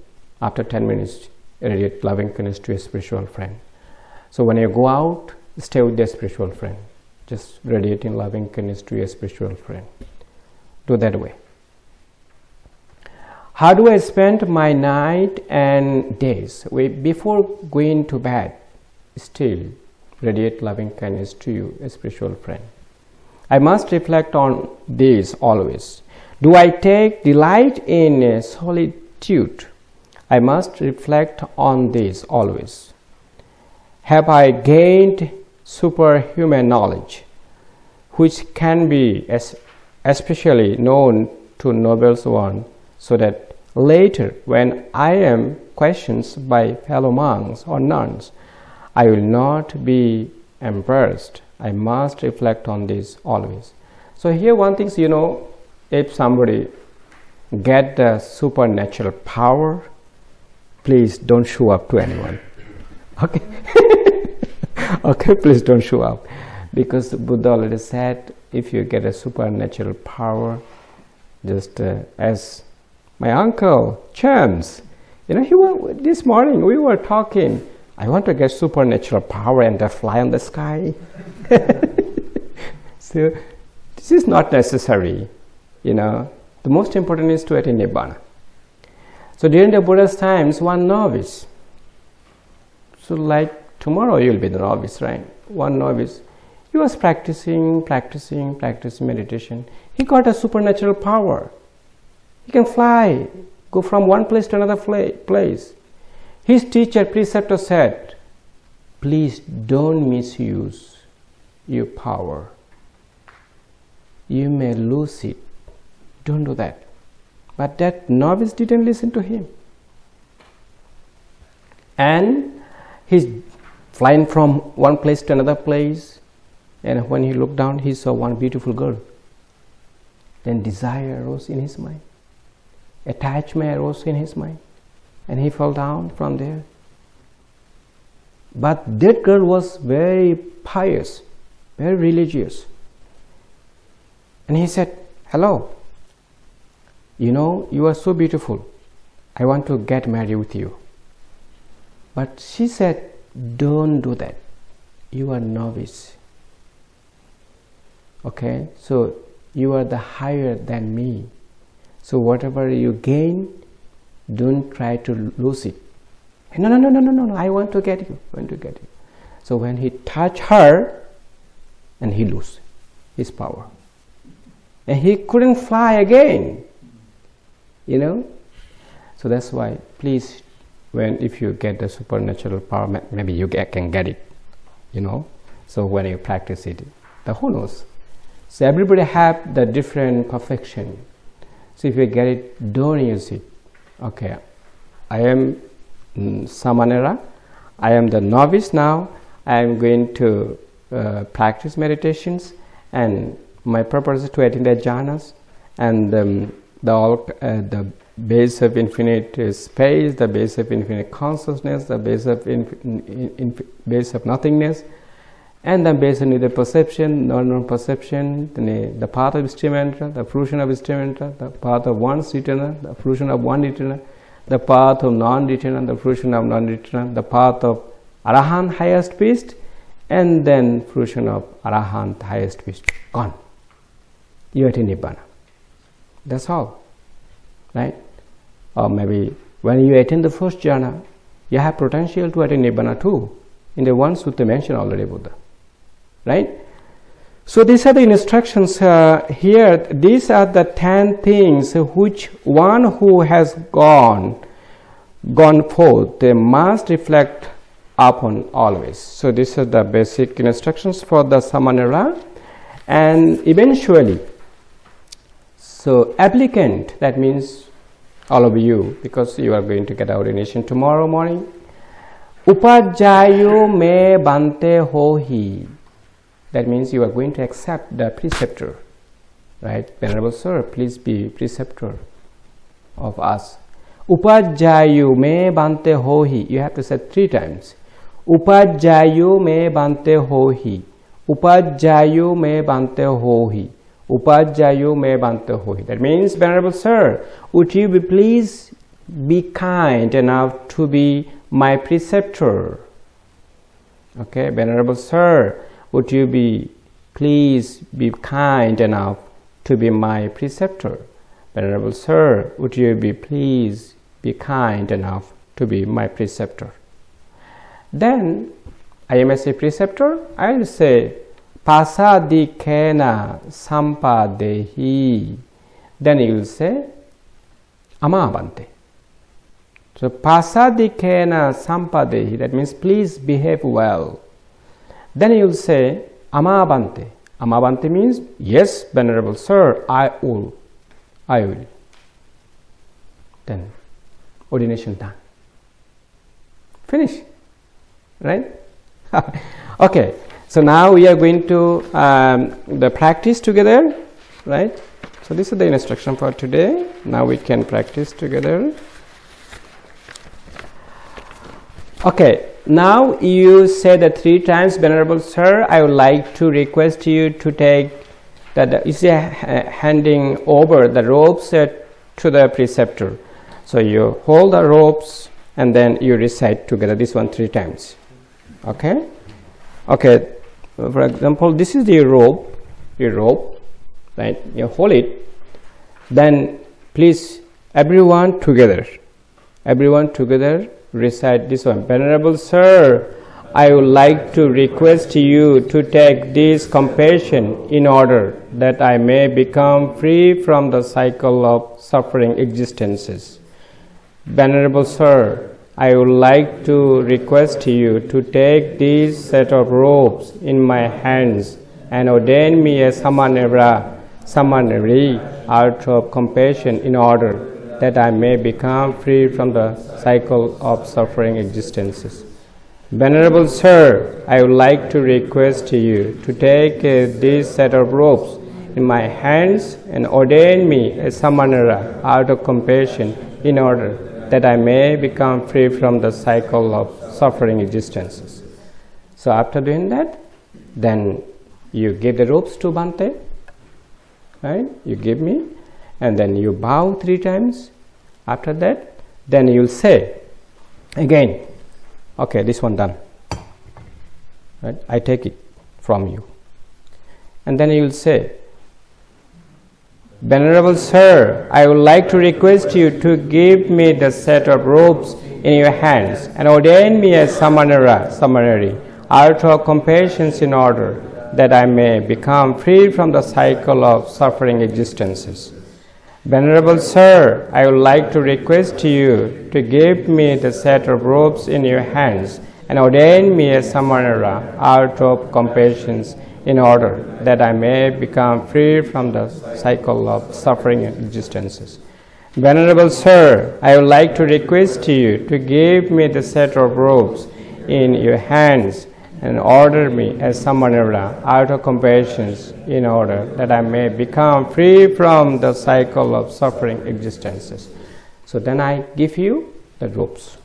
after 10 minutes radiate loving kindness to your spiritual friend. So when you go out stay with your spiritual friend just radiating loving kindness to your spiritual friend do that way how do I spend my night and days? We, before going to bed, still radiate loving kindness to you, a spiritual friend. I must reflect on this always. Do I take delight in solitude? I must reflect on this always. Have I gained superhuman knowledge, which can be especially known to noble one, so that Later, when I am questioned by fellow monks or nuns, I will not be embarrassed. I must reflect on this always. So here one thing, you know, if somebody get the supernatural power, please don't show up to anyone. Okay? okay, please don't show up. Because Buddha already said, if you get a supernatural power, just uh, as my uncle Chance, you know, he went, this morning we were talking. I want to get supernatural power and fly on the sky. so this is not necessary. You know, the most important is to attain nibbana. So during the Buddha's times, one novice. So like tomorrow you'll be the novice, right? One novice. He was practicing, practicing, practicing meditation. He got a supernatural power. He can fly, go from one place to another place. His teacher, preceptor said, please don't misuse your power. You may lose it. Don't do that. But that novice didn't listen to him. And he's flying from one place to another place. And when he looked down, he saw one beautiful girl. Then desire arose in his mind. Attachment arose in his mind. And he fell down from there. But that girl was very pious, very religious. And he said, Hello, you know, you are so beautiful. I want to get married with you. But she said, Don't do that. You are novice. Okay, so you are the higher than me. So whatever you gain, don't try to lose it. No, no, no, no, no, no, no. I want to get you. I want to get you. So when he touched her, and he lose his power, and he couldn't fly again you know so that's why please when if you get the supernatural power maybe you get, can get it you know? So when you practice it the who knows? So everybody have the different perfection. So if you get it don't use it. Okay i am mm, samanera. I am the novice now. I am going to uh, practice meditations and my purpose is to attain the jhanas and um, the, uh, the base of infinite space, the base of infinite consciousness, the base of base of nothingness, and the base of neither perception non-perception, the, the path of Ishtamantara, the fruition of Ishtamantara, the path of one Sritana, the fruition of one Nitana, the path of non-Nitana, the fruition of non-Nitana, the path of Arahant highest beast, and then fruition of Arahant highest beast. Gone. You are in Nibbana. That's all. Right? Or maybe when you attain the first jhana, you have potential to attain Nibbana too. In the one sutta mentioned already Buddha. Right? So these are the instructions uh, here. These are the ten things which one who has gone, gone forth, they must reflect upon always. So these are the basic instructions for the samanera and eventually so applicant, that means all of you, because you are going to get ordination tomorrow morning. Upajayo me bhante hohi. That means you are going to accept the preceptor. Right? Venerable Sir, please be preceptor of us. Upajayo me bhante hohi. You have to say three times. Upajayo me bhante hohi. Upajayo me bhante hohi. Upajayo me bantahohi. That means, Venerable Sir, would you be please be kind enough to be my preceptor? Okay, Venerable Sir, would you be please be kind enough to be my preceptor? Venerable Sir, would you be please be kind enough to be my preceptor? Then I am as a preceptor, I will say, pasadikena sampadehi then you will say amabante so pasadikena sampadehi that means please behave well. Then you will say amabante amabante means yes venerable sir i will. I will. Then ordination done. Finish. Right? Okay so now we are going to um, the practice together, right? So this is the instruction for today. Now we can practice together. Okay, now you say the three times, Venerable Sir, I would like to request you to take that you see handing over the ropes uh, to the preceptor. So you hold the ropes and then you recite together this one three times. Okay? Okay, Uh, for example this is the rope your rope right you hold it then please everyone together Everyone together recite this one. Venerable Sir, I would like to request you to take this compassion in order that I may become free from the cycle of suffering existences. Venerable Sir, I would like to request you to take this set of robes in my hands and ordain me a samanera, samaneri out of compassion in order that I may become free from the cycle of suffering existences. Venerable Sir, I would like to request you to take uh, this set of robes in my hands and ordain me a samanera out of compassion in order that I may become free from the cycle of suffering existences. So after doing that, then you give the robes to Bhante, right? You give me, and then you bow three times. After that, then you'll say again, okay, this one done. Right? I take it from you. And then you'll say, Venerable Sir, I would like to request you to give me the set of robes in your hands and ordain me as samanera, samaneri, out of compassion in order that I may become free from the cycle of suffering existences. Venerable Sir, I would like to request you to give me the set of robes in your hands and ordain me as samanera out of compassion in order that I may become free from the cycle of suffering existences. Venerable Sir, I would like to request you to give me the set of robes in your hands and order me as samanera out of compassion in order that I may become free from the cycle of suffering existences. So then I give you the robes,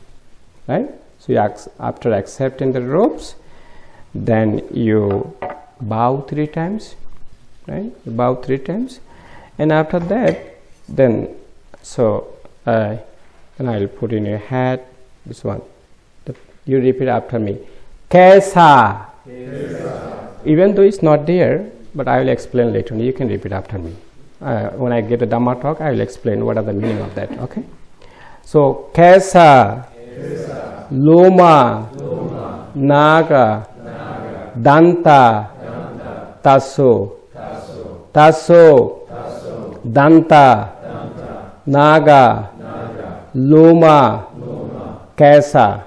right? So you after accepting the robes, then you bow three times, right? Bow three times, and after that, then so uh, and I'll put in your hat this one. The, you repeat after me. Kesa. Even though it's not there, but I will explain later. You can repeat after me. Uh, when I get a Dhamma talk, I will explain what are the meaning of that. Okay. So Kesa, Loma, Naga, Danta, Tasso, Tasso, Tasso, Danta, Naga, Loma, Kesa,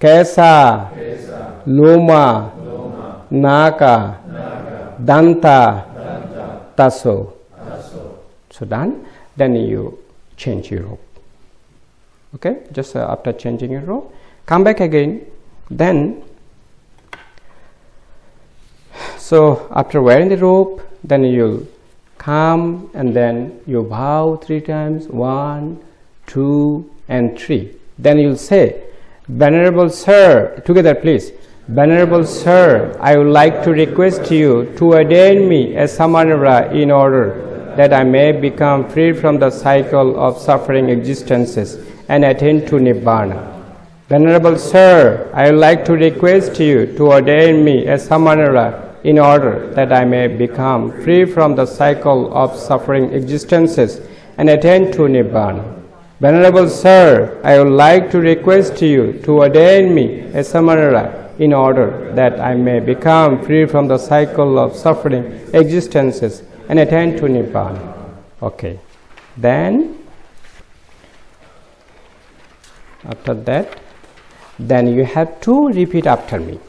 Kesa, Loma, Naka Danta, Tasso. So done. Then you change your rope. Okay, just uh, after changing your rope, come back again. Then, so after wearing the robe, then you'll come and then you bow three times one, two, and three. Then you'll say, Venerable Sir, together please. Venerable Sir, I would like to request you to ordain me as Samanera in order that I may become free from the cycle of suffering existences and attain to Nibbana. Venerable Sir, I would like to request you to ordain me as Samanera in order that I may become free from the cycle of suffering existences and attain to Nibbana. Venerable Sir, I would like to request you to ordain me as Samanera in order that I may become free from the cycle of suffering existences and attain to Nibbana. Okay. Then, after that, then you have to repeat after me.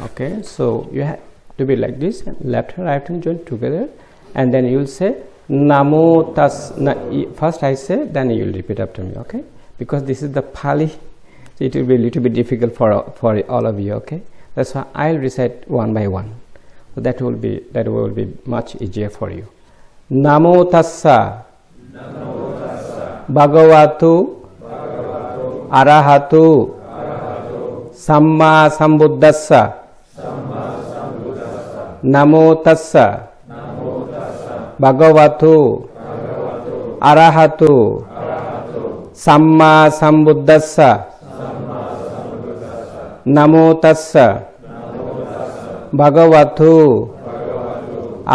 Okay, so you have to be like this left hand, right hand joined together, and then you will say Namo Tas. Na, first I say, then you will repeat after me. Okay, because this is the Pali, so it will be a little bit difficult for for all of you. Okay, that's why I'll recite one by one. So that will be that will be much easier for you. Namo tassa. Bhagavatu. Arahatu. Samma sambuddhassa. නමෝ තස්ස. භගවතු අරහතු සම්මා සම්බුද්දස්ස. නමෝ තස්ස. භගවතු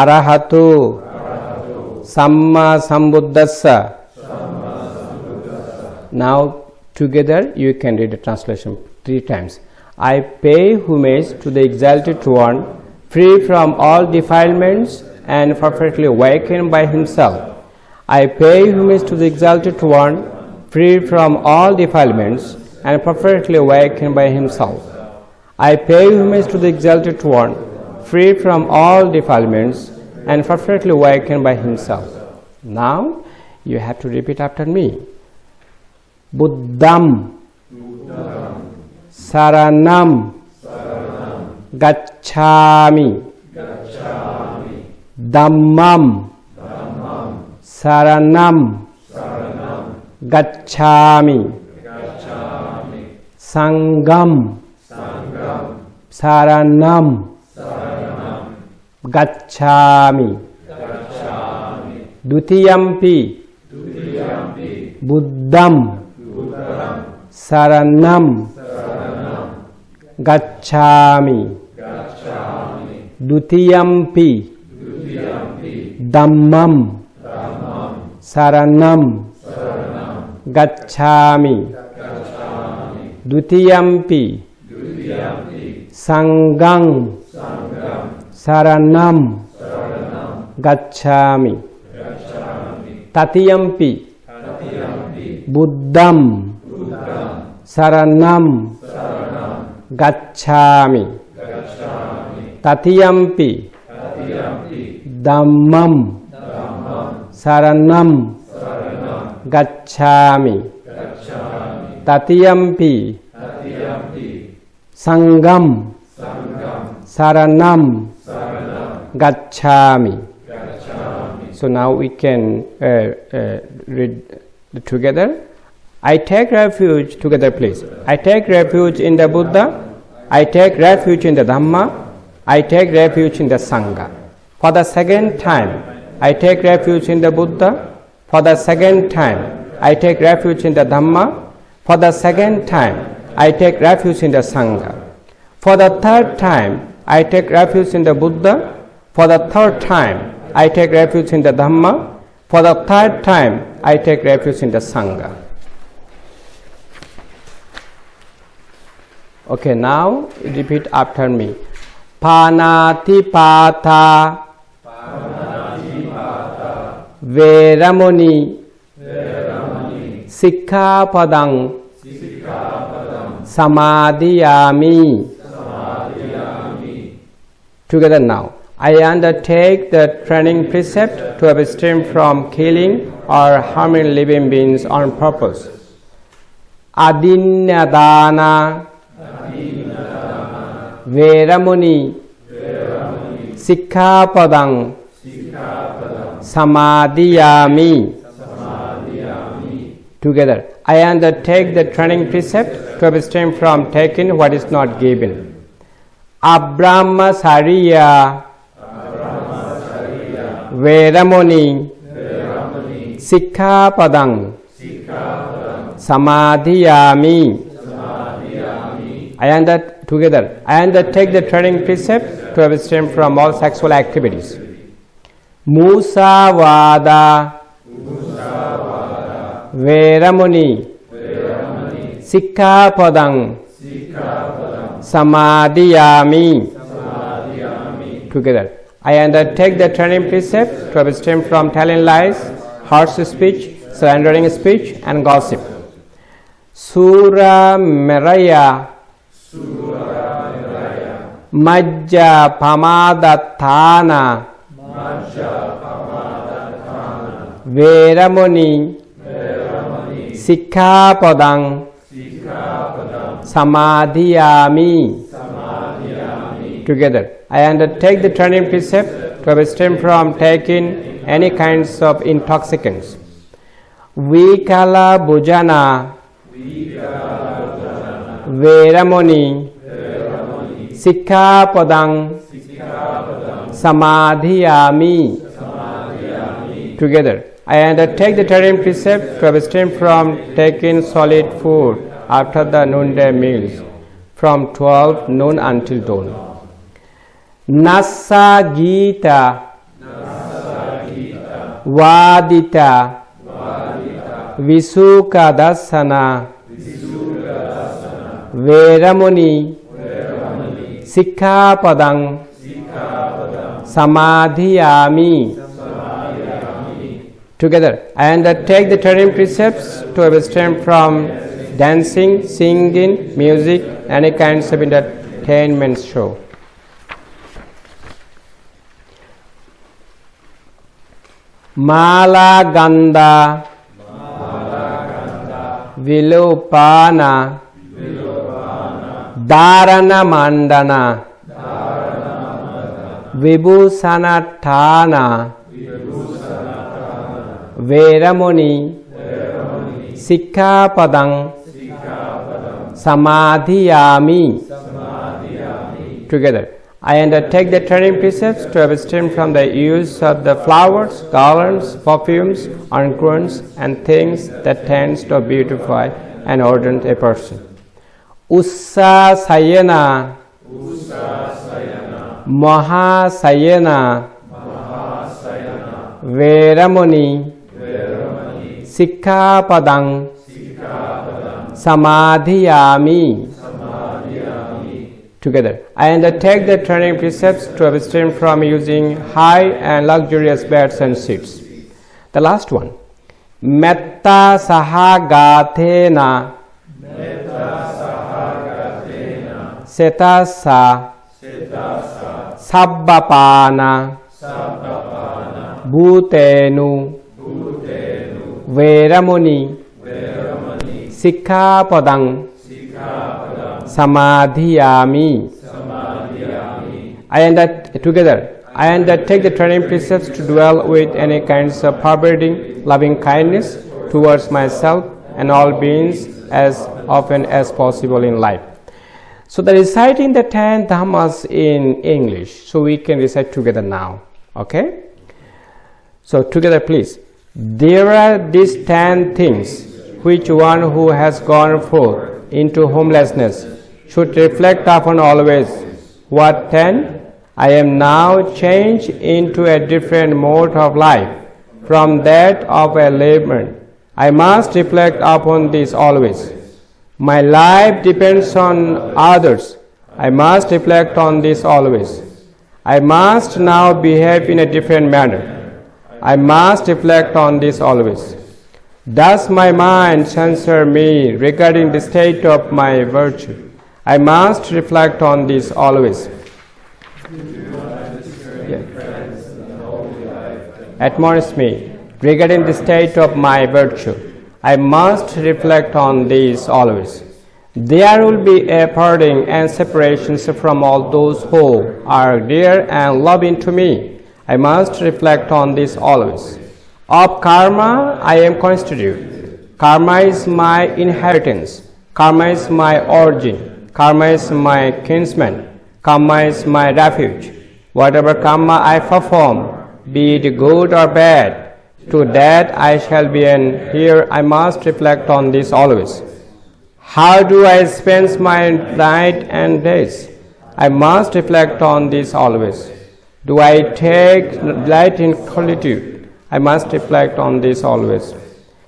අරහතු සම්මා සම්බුද්දස්ස. Now together you can read the translation three times. I pay homage to the exalted one free from all defilements and perfectly awakened by himself. I pay homage to the exalted one, free from all defilements and perfectly awakened by himself. I pay homage to the exalted one, free from all defilements and perfectly awakened by himself. Now you have to repeat after me. Buddham, Saranam, गच्छामि। दम्मं शरणं गच्छामि। सङ्गं शरणं गच्छामि। द्वितीयंपि बुद्धं शरणम्। गच्छामि द्वितीयम्पि दम्मं शरणं गच्छामि द्वितीयम्पि सङ्गं शरणं गच्छामि ततीयम्पि बुद्धं शरणं Gacchami, Tatiyampi, Dhammam, Saranam, Gacchami, Tatiyampi, Sangam, Saranam, Gacchami. So now we can uh, uh, read together. I take refuge together, please. I take refuge in the Buddha. I take refuge in the Dhamma. I take refuge in the Sangha. For the second time, I take refuge in the Buddha. For the second time, I take refuge in the Dhamma. For the second time, I take refuge in the Sangha. For the third time, I take refuge in the Buddha. For the third time, I take refuge in the Dhamma. For the third time, I take refuge in the Sangha. Okay, now repeat after me. Panatipata Veramuni. Sikkhapadang Samadhiyami Together now. I undertake the training precept to abstain from killing or harming living beings on purpose. Adinnadana Veramuni Sikkhapadang Samadhiyami Together. I undertake the training precept to abstain from taking what is not given. Abrahmasariya Veramuni. Sikkhapadang Samadhiyami I under together. I undertake the training precept to abstain from all sexual activities. Musavada Veramuni Sikkhapadang Samadhiyami Together. I undertake the training precept to abstain from telling lies, harsh speech, slandering speech, and gossip. Sura Meraya Majja Pamadatthana Veramuni Sikkhapadang Samadhiyami Together. I undertake the training precept to abstain from taking any kinds of intoxicants. Vikala Bhujana Veramuni Sikkhapadang Samadhiyami Together. I undertake the training precept to abstain from taking solid food after the noonday meals from 12 noon until dawn. Nasa Gita Vadita วิสุกดัสสนา เวรมณีสิกขาปดังสมาธิยามิ Together, I undertake the Tarim precepts to abstain from dancing, singing, music, any kinds of entertainment show. Mala Ganda Vilupana Dharana Mandana Vibhusanatthana Veramoni Sikkhapadang Samadhiyami Together. I undertake the turning precepts to abstain from the use of the flowers, garlands, perfumes, unguents, and things that tends to beautify and ornament a person. Ussa Sayana Mahasayana Veramoni Sikkhapadang Samadhiyami Together. I undertake the training precepts to abstain from using high and luxurious beds and seats. The last one. Metta Sahagathena Setasa. Sabbapana. Bhutenu. Veramuni. Sikkhapadang Samadhiyami. I under, together, I undertake the training precepts to dwell with any kinds of forbidding loving kindness towards myself and all beings as often as possible in life. So, the reciting the ten dhammas in English, so we can recite together now. Okay? So, together, please. There are these ten things which one who has gone forth into homelessness should reflect upon always. What ten? I am now changed into a different mode of life from that of a layman. I must reflect upon this always. My life depends on others. I must reflect on this always. I must now behave in a different manner. I must reflect on this always. Does my mind censor me regarding the state of my virtue? I must reflect on this always. Admonish me regarding the state of my virtue. I must reflect on this always. There will be a parting and separations from all those who are dear and loving to me. I must reflect on this always. Of karma I am constituted. Karma is my inheritance. Karma is my origin. Karma is my kinsman. Karma is my refuge. Whatever karma I perform, be it good or bad, to that I shall be, and here I must reflect on this always. How do I spend my night and days? I must reflect on this always. Do I take delight in solitude? I must reflect on this always.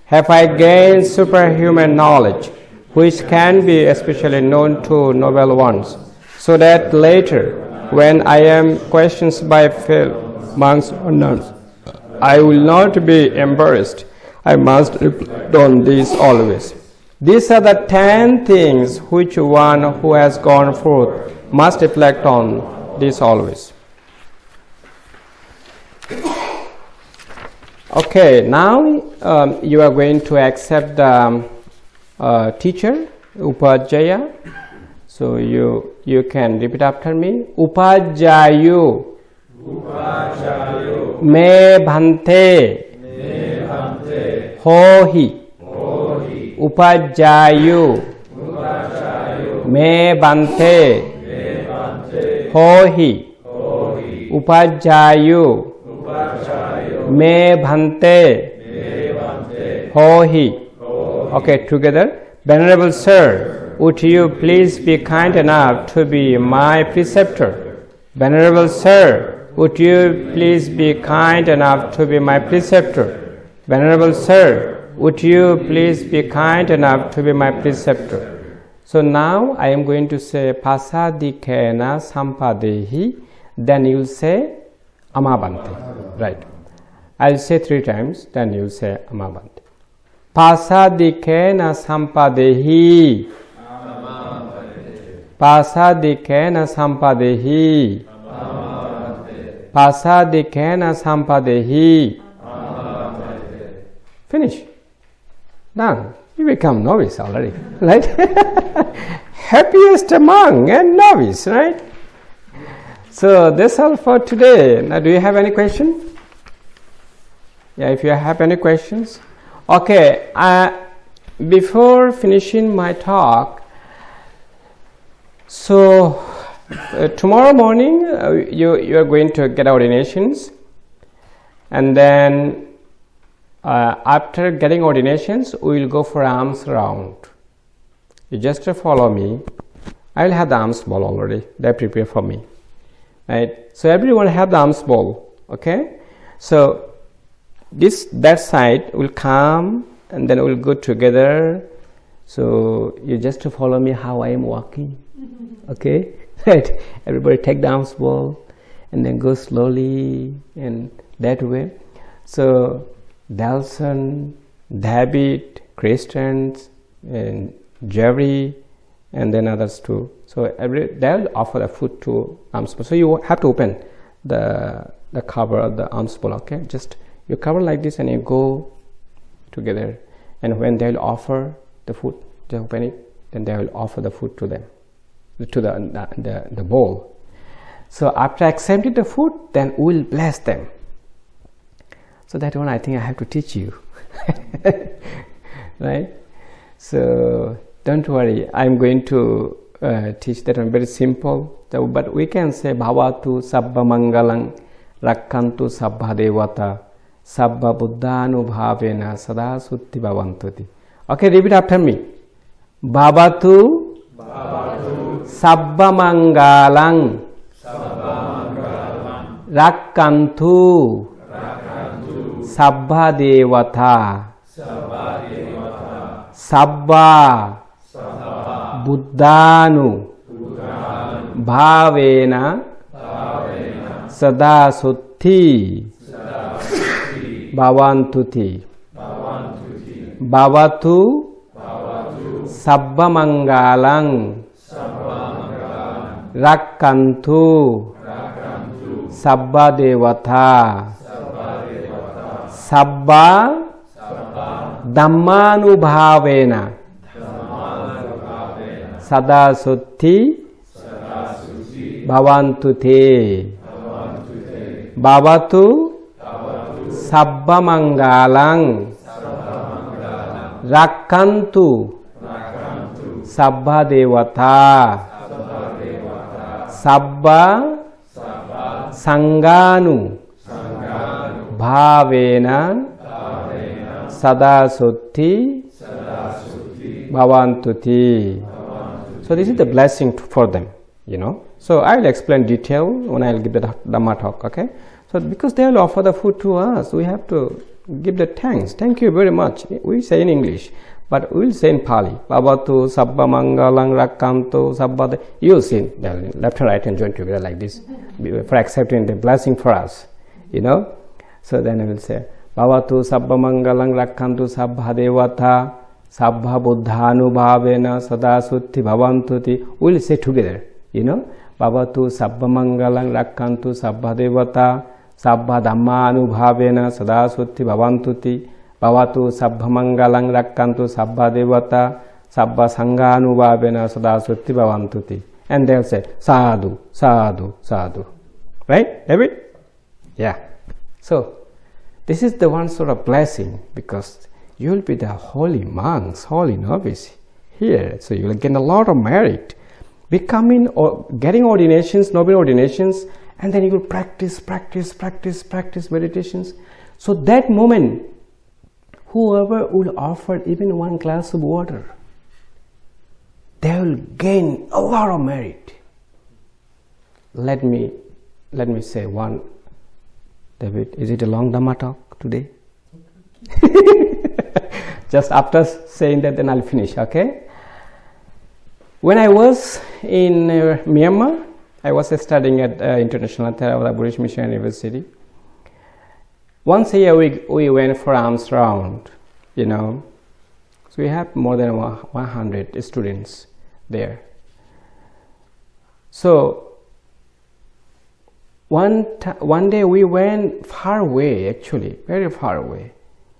Have I gained superhuman knowledge, which can be especially known to noble ones, so that later, when I am questioned by monks or nuns, I will not be embarrassed. I must reflect on this always. These are the ten things which one who has gone forth must reflect on this always. Okay, now um, you are going to accept the um, uh, teacher Upajaya. So you you can repeat after me. Upajayu. Me bhante. Hohi. Upajayu. Me bhante. Hohi. Upajayu. Me bhante. Hohi. Okay, together. Venerable Sir, would you please be kind enough to be my preceptor? Venerable Sir, would you please be kind enough to be my preceptor? Venerable Sir, would you please be kind enough to be my preceptor? So now I am going to say pasadikena sampadehi, then you'll say amabante. Right. I'll say three times, then you'll say amabante. Pasadikena sampadehi. Pasadikena sampadehi. Pasadikena sampadehi. Finish. Done. You become novice already, right? Happiest among and novice, right? So that's all for today. Now, do you have any question? Yeah, if you have any questions. Okay, uh, before finishing my talk, so uh, tomorrow morning uh, you you are going to get ordinations, and then uh, after getting ordinations, we will go for alms round. You just follow me. I will have the arms ball already. They prepare for me, right? So everyone have the arms ball. Okay, so this that side will come and then we'll go together so you just to follow me how I am walking okay right. Everybody take the alms ball and then go slowly and that way. So Delson, David, Christians and Jerry and then others too. So every they'll offer the food to alms so you have to open the the cover of the alms ball okay? Just you cover like this and you go together. And when they'll offer the food they open it then they will offer the food to them to the the, the, bowl. So after accepting the food then we'll bless them. So that one i think i have to teach you. Right? So don't worry. I'm going to uh, teach that one. Very simple. So, but we can say bhavatu sabba mangalang rakkantu sabba devata sabba buddhanubhavena sada sutti bhavantuti. Okay, repeat after me. Bhavatu, සබ්බමංගාලං රක්කන්තු සබ්බා දේවතා සබ්බා බුද්ධානු භාවේන සදා සුත්ති භවන්තුති භවතු සබ්බමංගාලං රක්කන්තු. සබ්බා දේවතා. සබ්බා ධම්මානුභාවේන. සදා සුත්ති භවන්තු තේ. භවතු සබ්බ මංගාලං රක්කන්තු සබ්බා දේවතා. Sabba Sanganu Bhavena Sadasutti Bhavantuti So this is the blessing for them, you know. So I will explain detail when I will give the Dhamma talk, okay. So because they will offer the food to us, we have to give the thanks. Thank you very much. We say in English, but we will say in Pali. Babatu sabba mangalang rakkanto sabba. You say left and right and join together like this for accepting the blessing for us. You know. So then I will say Babatu sabba mangalang rakkanto sabba devata sabba buddhanubhavena sada sutti bhavantuti. We will say together. You know. Babatu sabba mangalang rakkanto sabba devata sabbha dhammanubhavena sada sutti bhavantuti bhavatu sabbha mangalang rakkantu sabbha devata sabbha sanganubhavena sada sutti bhavantuti. And they'll say sadhu sadhu sadhu. Right david? Yeah. So this is the one sort of blessing because you will be the holy monks holy novice here. So you will gain a lot of merit. Becoming or getting ordinations noble ordinations and then you will practice, practice, practice, practice meditations. So that moment, whoever will offer even one glass of water, they will gain a lot of merit. Let me, let me say one. David, is it a long Dhamma talk today? just after saying that then I'll finish okay when I was in uh, Myanmar I was studying at uh, International Theravada Buddhist Mission University once a year we, we went for alms round you know. So we have more than 100 students there. So one one day we went far away actually very far away.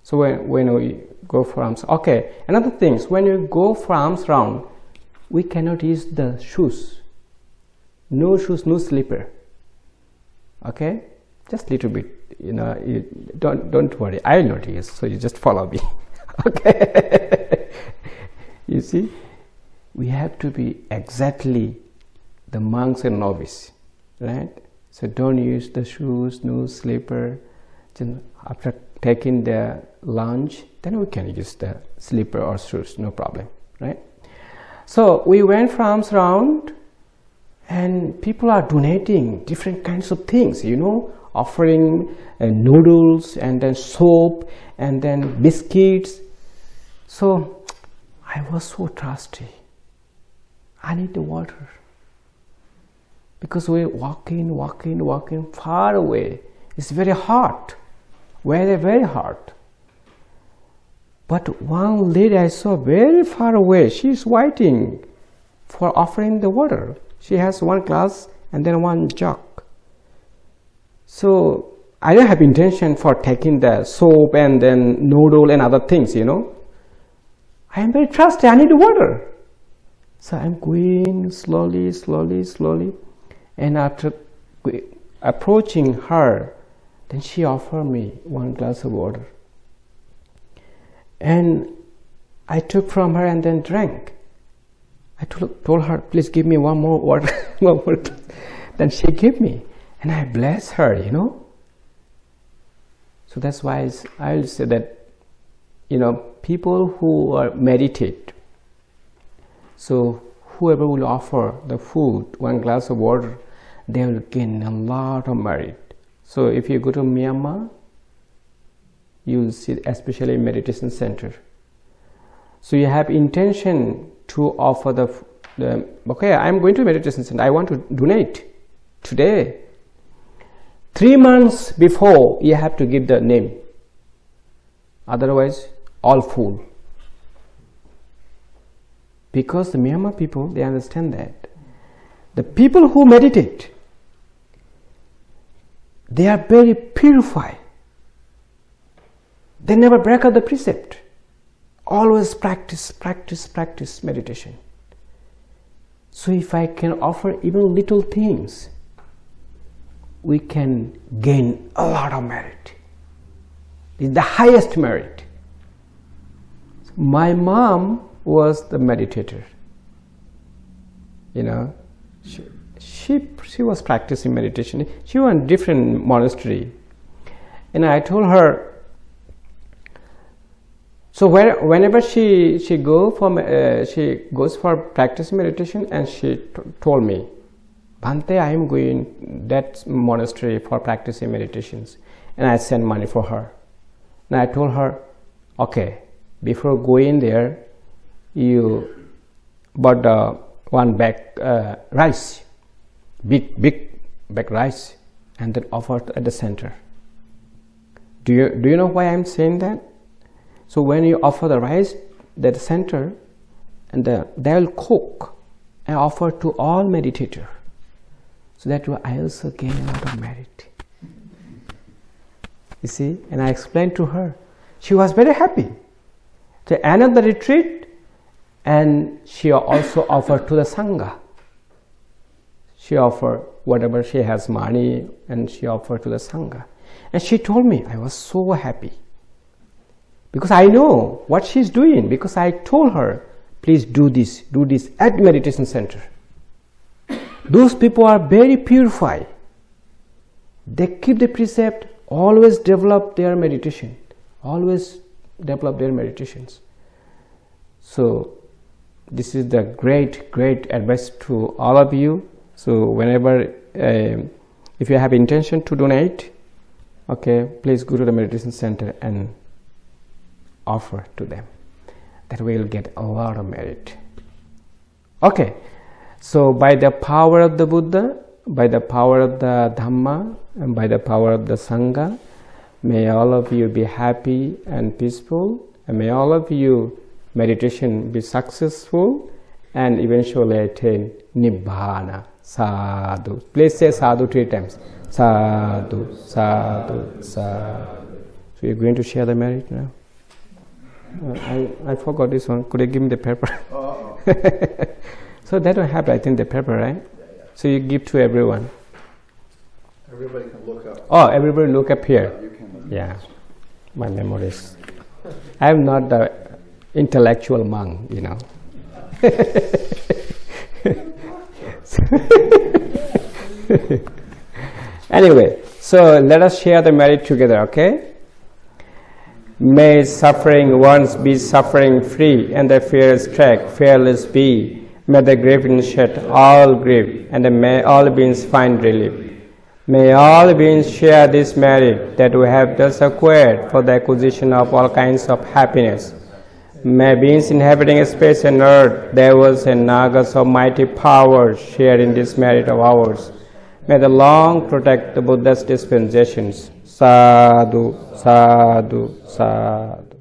So when, when we go for arms okay another thing is when you go for alms round we cannot use the shoes. No shoes no slipper. Okay? Just little bit you know you don't don't worry. I will not use so you just follow me. Okay. You see we have to be exactly the monks and novice right? So don't use the shoes no slipper. After taking the lunch then we can use the slipper or shoes no problem right? So we went from round and people are donating different kinds of things you know offering uh, noodles and then soap and then biscuits. So i was so thirsty. I need the water. Because we're walking walking walking far away. It's very hot very very hot. But one lady I saw very far away, she's waiting for offering the water. She has one glass and then one jug. So I don't have intention for taking the soap and then noodle and other things, you know. I am very thirsty, I need water. So I'm going slowly, slowly, slowly. And after approaching her, then she offered me one glass of water and I took from her and then drank. I told, her, please give me one more water. one more. then she gave me, and I bless her, you know. So that's why I'll say that, you know, people who are meditate, so whoever will offer the food, one glass of water, they will gain a lot of merit. So if you go to Myanmar, you'll see especially meditation center so you have intention to offer the, the okay i'm going to meditation center i want to donate today three months before you have to give the name otherwise all fool because the Myanmar people they understand that the people who meditate they are very purified they never break out the precept. Always practice, practice, practice meditation. So if I can offer even little things, we can gain a lot of merit. It's the highest merit. My mom was the meditator. You know, she, she, she was practicing meditation. She was in different monastery. And I told her, so where, whenever she she go for uh, she goes for practice meditation and she told me Bhante I am going that monastery for practicing meditations. And I send money for her. And I told her okay before going there you bought uh, one bag uh, rice. Big big bag rice. And then offered at the center. Do you do you know why I'm saying that? So when you offer the rice that center and the, they will cook and offer to all meditator so that I also gain a lot of merit. You see and I explained to her she was very happy. To end of the retreat and she also offered to the Sangha. She offered whatever she has money and she offered to the Sangha. And she told me I was so happy. Because I know what she's doing because I told her please do this do this at meditation center those people are very purified. They keep the precept always develop their meditation. Always develop their meditations. So this is the great great advice to all of you. So whenever uh, if you have intention to donate okay please go to the meditation center and offer to them. That will get a lot of merit. Okay, so by the power of the Buddha, by the power of the Dhamma, and by the power of the Sangha, may all of you be happy and peaceful, and may all of you meditation be successful and eventually attain Nibbana. Sadhu. Please say sadhu three times. Sadhu, sadhu, sadhu. So you're going to share the merit now? Uh, I, I forgot this one. Could you give me the paper? So that will have, I think, the paper, right? Yeah, yeah. So you give to everyone. Everybody can look up. Oh, everybody look up here. You can. Yeah, my memories. I'm not the intellectual monk, you know. anyway, so let us share the merit together, okay? May suffering ones be suffering free, and the fears track fearless be. May the grieving shed all grief, and may all beings find relief. May all beings share this merit that we have thus acquired for the acquisition of all kinds of happiness. May beings inhabiting space and earth, devils and nagas of mighty powers share in this merit of ours. May the long protect the Buddha's dispensations. Sadhu, sadhu, sadhu.